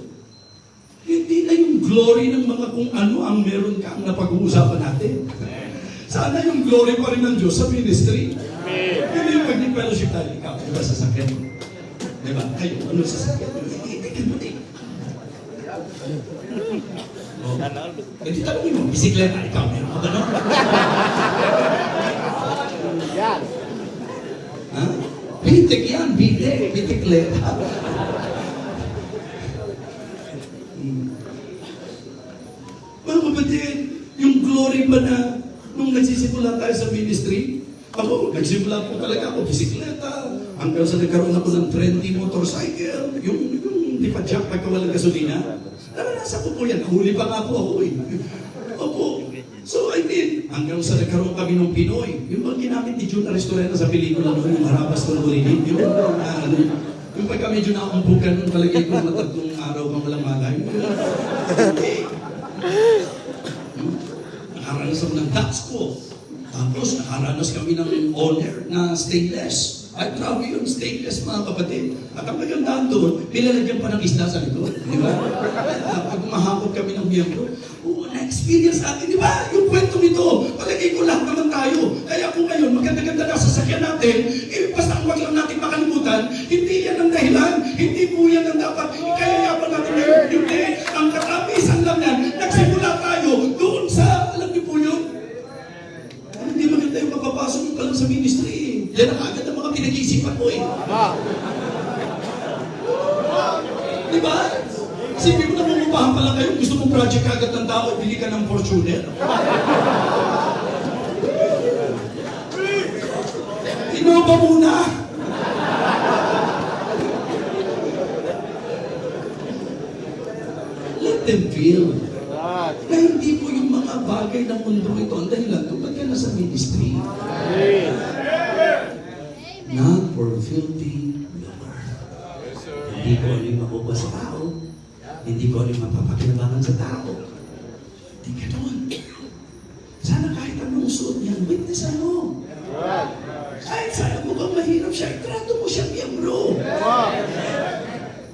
hindi na yung glory ng mga kung ano ang meron ka ang napag-uusapan natin. Sana yung glory pa rin ng Diyos sa ministry. Hindi yung pag fellowship tayo, ikaw, di ba sasakyan mo? Di ba? Kayo, ano sasakyan mo? Hindi ka mo din. Oh. Eh, di tanongin mo, bisikleta, ikaw, meron ka ba no? Yan. Ha? Pitik yan, bitik, bitikleta. Hmm. Mga kapatid, yung glory ba na nung nagsisimula tayo sa ministry, ako, nagsimula po talaga ako, bisikleta, Hanggang sa nagkaroon ako ng trendy motorcycle, yung, yung di pa jack pagka walang gasolina. Naranasan ko po yan. Huli pa nga po ako eh. Opo. So I mean, hanggang sa nagkaroon kami ng Pinoy, yung mga ginamit ni Jun Aristorena sa pelikula noon, yung Harabas ng Ulitin, yun, ah, ano, yung pagka medyo nakumpukan, nung palagay ko matatlong araw kang walang malay. Okay. Ako ng ko. Tapos nakaranas kami ng owner na stainless. Ay, grabe yun, stainless mga kapatid. At ang magandaan doon, nilalagyan pa ng isda sa likod. Di ba? Pag mahakot kami ng miyembro, oo, na-experience natin, di ba? Yung kwento nito, palagay ko lahat naman tayo. Kaya kung ngayon, maganda-ganda na sasakyan natin, eh, basta huwag lang natin makalimutan, hindi yan ang dahilan, hindi po yan ang dapat ikayayapan natin ngayon. Hindi, ang Yan ang agad ang mga pinag-iisipan mo eh. Di ba? Sipin mo na bumubahan pa lang kayo, gusto mong project agad ng tao, bili ka ng Fortuner. Innova muna! Let them feel na hindi po yung mga bagay ng mundo ito ang dahilan kung ba't ka nasa ministry. Yes. Not for filthy lucre. Hindi ko ano makuha sa tao. Hindi ko ano yung mapapakinabangan sa tao. Hindi doon. Sana kahit anong suot niyan, witnessan mo. Yan. Kahit sana mukhang mahirap siya, itrato mo siya miyembro. Ah.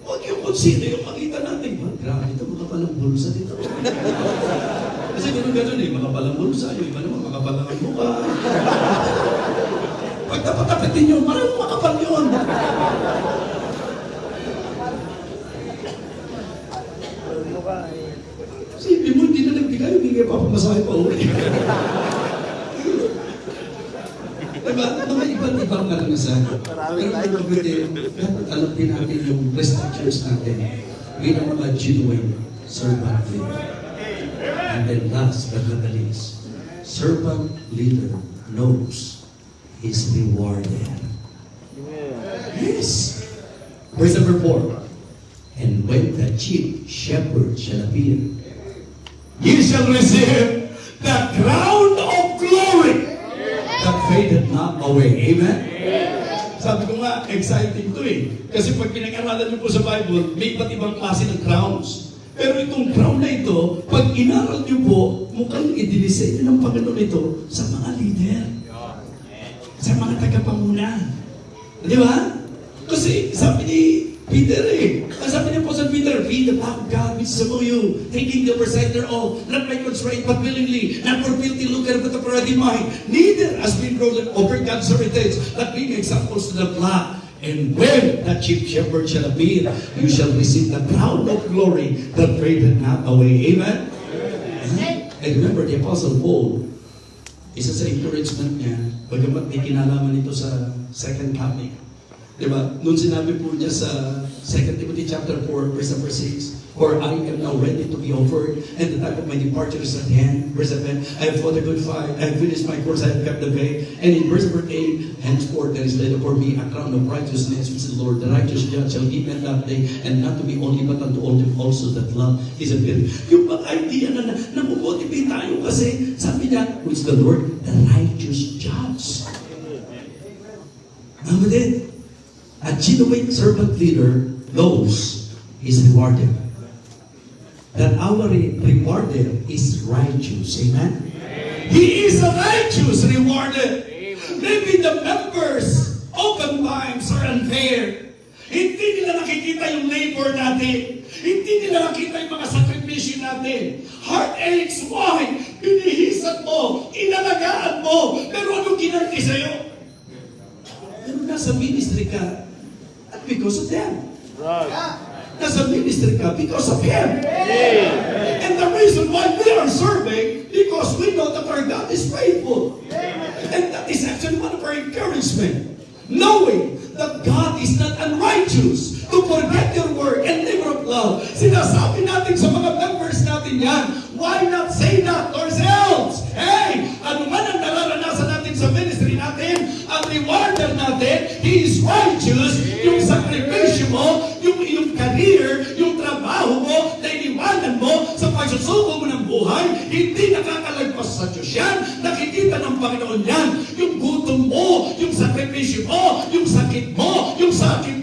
Huwag yung kung sino yung makita natin. Ba, grabe ito, makapalang bulsa dito. Kasi ganun ganun eh, makapalang bulsa. Yung iba naman, makapalang ang mukha. Pag tapatapitin nyo, marang makapal yun. Sipin mo, hindi na nagbigay, hindi nga papamasahe pa uwi. diba? Mga iba't ibang karanasan. Pero ang mabuti, dapat alam din natin yung restrictions natin bilang mga genuine servant leader. And then last but not the least, servant leader knows is rewarded. Yes. Verse number four. And when the chief shepherd shall appear, ye shall receive the crown of glory that fadeth not away. Amen? Sabi ko nga, exciting to eh. Kasi pag pinag-aralan niyo po sa Bible, may iba't ibang klase ng crowns. Pero itong crown na ito, pag inaral niyo po, mukhang idinisenyo ng Panginoon ito sa mga leader. Sa mga tagapanguna. Di ba? Kasi sabi ni Peter eh, ang sabi ni Apostle Peter, Be the love of God which is among you, taking the presenter of, not by constraint, but willingly, not for guilty lucre, but of ready mind, neither has been broken over God's heritage, but being examples to the flock. And when the chief shepherd shall appear, you shall receive the crown of glory that fadeth not away. Amen? And remember, the Apostle Paul, isa sa encouragement niya, bagamat may kinalaman ito sa second coming. Di ba? Noon sinabi po niya sa 2 Timothy chapter 4, verse number 6, For I am now ready to be offered, and the time of my departure is at hand. Verse 7, I have fought a good fight, I have finished my course, I have kept the faith. And in verse number 8, Henceforth there is laid for me a crown of righteousness, which the Lord, the righteous judge, shall give me at that day, and not to me only, but unto all them also that love is a. Yung mga idea na namumotivate tayo kasi, sabi niya, which the Lord, the righteous judge. Kapatid, a genuine servant leader knows is rewarded. That our re- rewarded is righteous. Amen? He is a righteous rewarded. Maybe the members oftentimes are unfair. Hindi nila nakikita yung labor natin. Hindi nila nakita yung mga sakripisyo natin. Heartaches, why? Binihisan mo, inalagaan mo, pero anong ginanti sa'yo? Pero nasa ministry ka, because of them. Right. Nasa ministry ka because of Him. Yes. And the reason why we are serving, because we know that our God is faithful. And that is actually one of our encouragement. Knowing that God is not unrighteous to forget your word and labor of love. Sinasabi natin sa mga members natin yan, why not say that ourselves? Hey, ano man ang nararanasan ang rewarded leader natin, He is righteous. Yung sakripisyo mo, yung iyong career, yung trabaho mo, na iniwanan mo sa pagsusuko mo ng buhay, hindi nakakalagpas sa Diyos yan. Nakikita ng Panginoon yan. Yung gutom mo, yung sakripisyo mo, yung sakit mo, yung sakit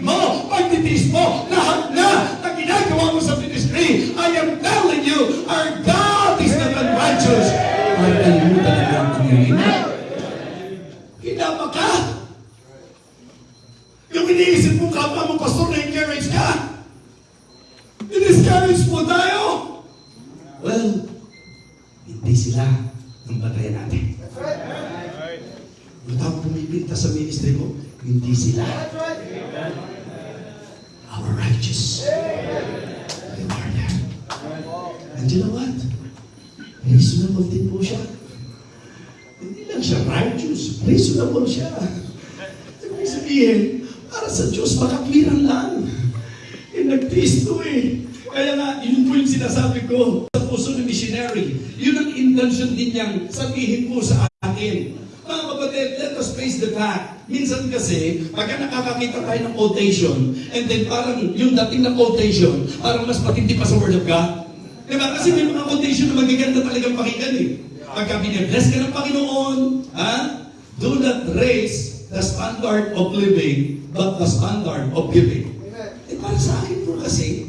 hindi sila. Our righteous. Rewarder. And you know what? Reasonable din po siya. Hindi lang siya righteous, reasonable siya. Ibig sabihin, para sa Diyos, makakwiran lang. Eh, nagtiis to eh. Kaya nga, yun po yung sinasabi ko sa puso ng missionary. Yun ang intention din niyang sabihin po sa akin. Mga kapatid, let us face the fact. Minsan kasi, pagka nakakakita tayo ng quotation, and then parang yung dating na quotation, parang mas matindi pa sa Word of God. Diba? Kasi may mga quotation na magaganda talagang pakinggan eh. Pagka binibless ka ng Panginoon, ha? Do not raise the standard of living, but the standard of giving. Eh, para sa akin po kasi,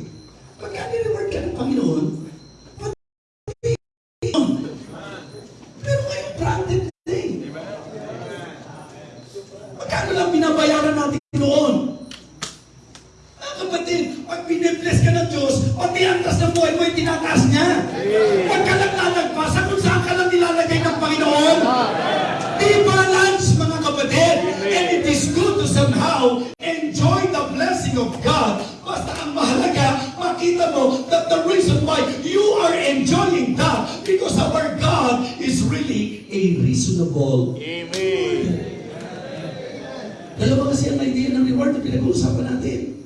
Dalawa kasi ang idea ng reward na pinag-uusapan natin.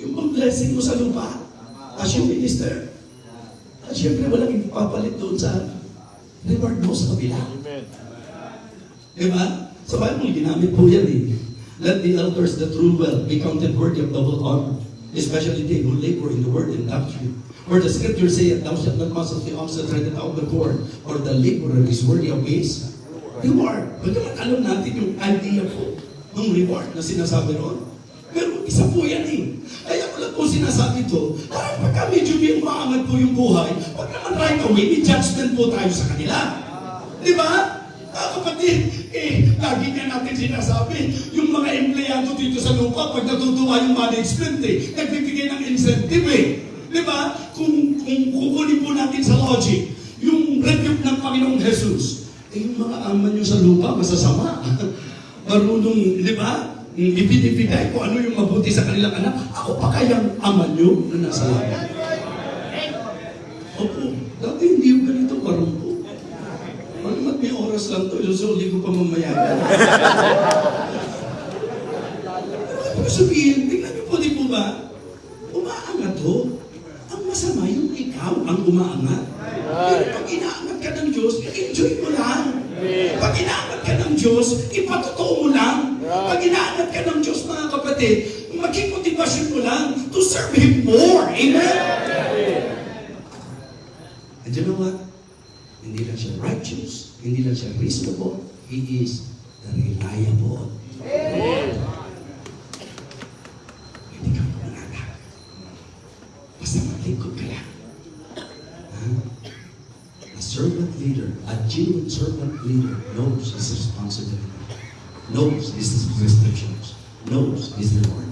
Yung bang blessing mo sa lupa, as yung minister. At syempre, walang ipapalit doon sa reward mo sa kabila. Amen. Di ba? Sa Bible, ginamit po yan eh. Let the elders that rule well be counted worthy of double honor, especially they who labor in the word and doctrine. For the scripture saith, Thou shalt not cause of the ox that treadeth out the corn, or the laborer is worthy of his reward. Alam natin yung idea po ng reward na sinasabi ron. Pero isa po yan eh. Kaya ko lang po sinasabi to, parang pagka medyo may umaangat po yung buhay, wag naman right away, may judgment po tayo sa kanila. Di ba? Ah, kapatid, eh, lagi nga natin sinasabi, yung mga empleyado dito sa lupa, pag natutuwa yung management eh, nagbibigay ng incentive eh. Di ba? Kung, kung kukunin po natin sa logic, yung rebuke ng Panginoong Jesus, eh, yung mga ama nyo sa lupa, masasama. Marunong, di ba? Ibinibigay ko ano yung mabuti sa kanilang anak. Ako pa kayang ama nyo na nasa langit. Opo, dati hindi yung ganito marumpo. Pag may oras lang to, susuli ko pa mamaya. Ibig sabihin, tingnan niyo po, di po ba? Umaangat ho. Ang masama yung ikaw ang umaangat. Kapatid, maging motivasyon mo lang to serve Him more. Amen? And you know what? Hindi lang siya righteous, hindi lang siya reasonable, He is the reliable. Hindi ka pumanatag. Basta maglingkod ka lang. Ha? A servant leader, a genuine servant leader knows his responsibility, knows his restrictions, knows his reward.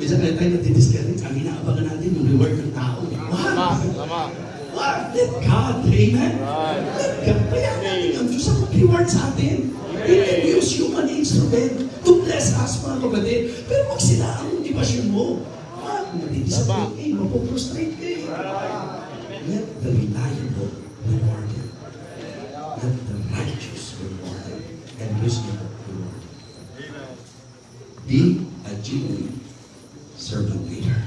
Minsan kaya tayo natidiscourage, ang inaabangan natin yung reward ng tao. What? tama. What? Let God, amen? Right. Let God, kaya natin ang Diyos ang mag-reward sa atin. He can use human instrument to bless us, mga kapatid. Pero wag sila ang motivasyon mo. Matidisappoint ka, eh, mapoprostrate ka eh. Let the reliable reward him. Let the righteous reward him. And reasonable reward him. Be a genuine servant leader.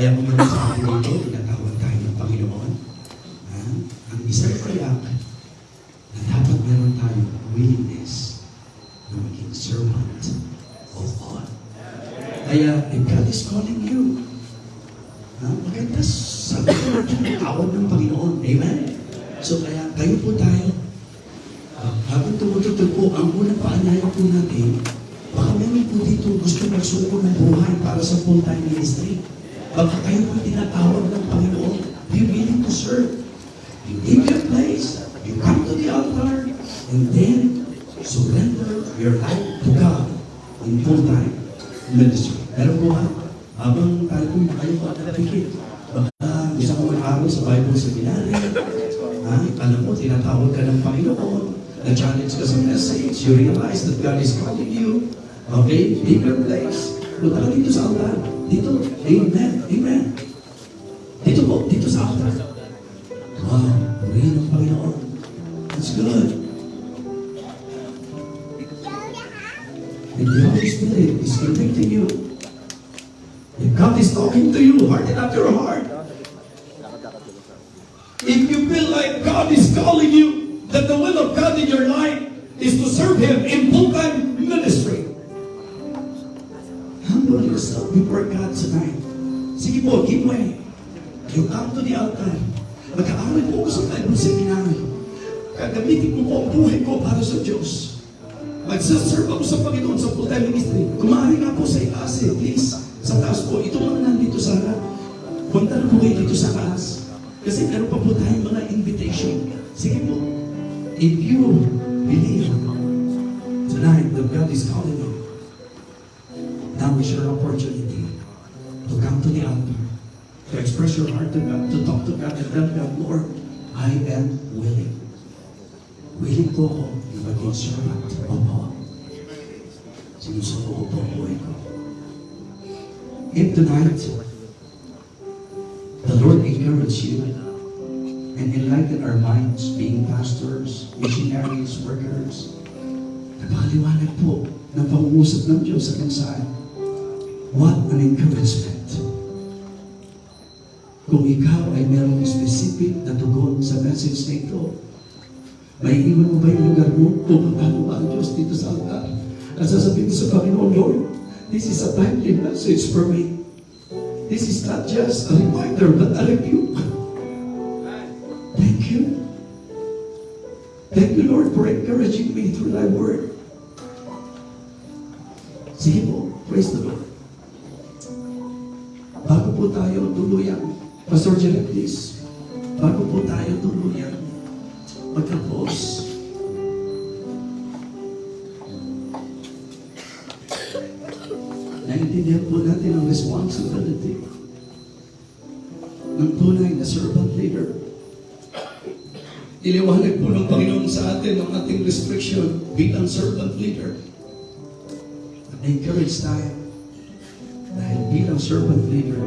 Kaya kung meron sa atin dito, tinatawag tayo ng Panginoon. Ha? Ang isang kayak na dapat meron tayong willingness na mag Kaya, if God is calling you, ha, maganda sabi ko, tawag ng Panginoon. Amen? So, kaya kayo po tayo, Ah, habang tumutugtog po, ang unang paanyaya po natin, baka meron po dito gusto magsuko ng buhay para sa full-time ministry. Baka kayo po tinatawag ng Panginoon, be willing to serve. You leave your place, you come to the altar, and then surrender your life to God in full-time ministry. Pero po ha, habang tayo po kayo po nakapikit, baka gusto ko mag-aral sa Bible Seminary, ha, alam mo, tinatawag ka ng Panginoon, na-challenge ka sa message, you realize that God is calling you, okay, your place, punta ka dito sa altar, dito, amen, amen. Tonight. Sige po, give way. You come to the altar. Mag-aaral po ako sa Bible Seminary. Gagamitin ko po ang buhay ko para sa Diyos. Magsaserve ako sa Panginoon sa full-time ministry. Kumari nga po sa itaas eh, please. Sa taas po. Ito mga nandito sa harap. Punta na po kayo dito sa taas. Kasi meron pa po tayong mga invitation. Sige po. If you believe tonight that God is calling you, now is your opportunity to come to the altar, to express your heart to God, to talk to God, and tell God, Lord, I am willing. Willing po ako na maging servant. Opo. Sinusuko ko po ang buhay ko. If tonight, the Lord encourage you and enlighten our minds, being pastors, missionaries, workers, napaliwanag po ng pangungusap ng Diyos sa mensahe. What an encouragement. Kung ikaw ay merong specific na tugon sa message na ito, may iwan mo ba yung lugar mo? Mo ba ang Diyos dito sa altar? At sasabihin sa Panginoon, Lord, this is a timely message for me. This is not just a reminder, but a rebuke. Thank you. Thank you, Lord, for encouraging me through thy word. Sige po, praise the Lord. Bago po tayo tuluyan, Pastor Jerry, please. Bago po tayo tuluyan, magkapos. Naintindihan po natin ang responsibility ng tunay na servant leader. Iliwanag po ng Panginoon sa atin ang ating restriction bilang servant leader. At encourage tayo dahil bilang servant leader,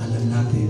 alam natin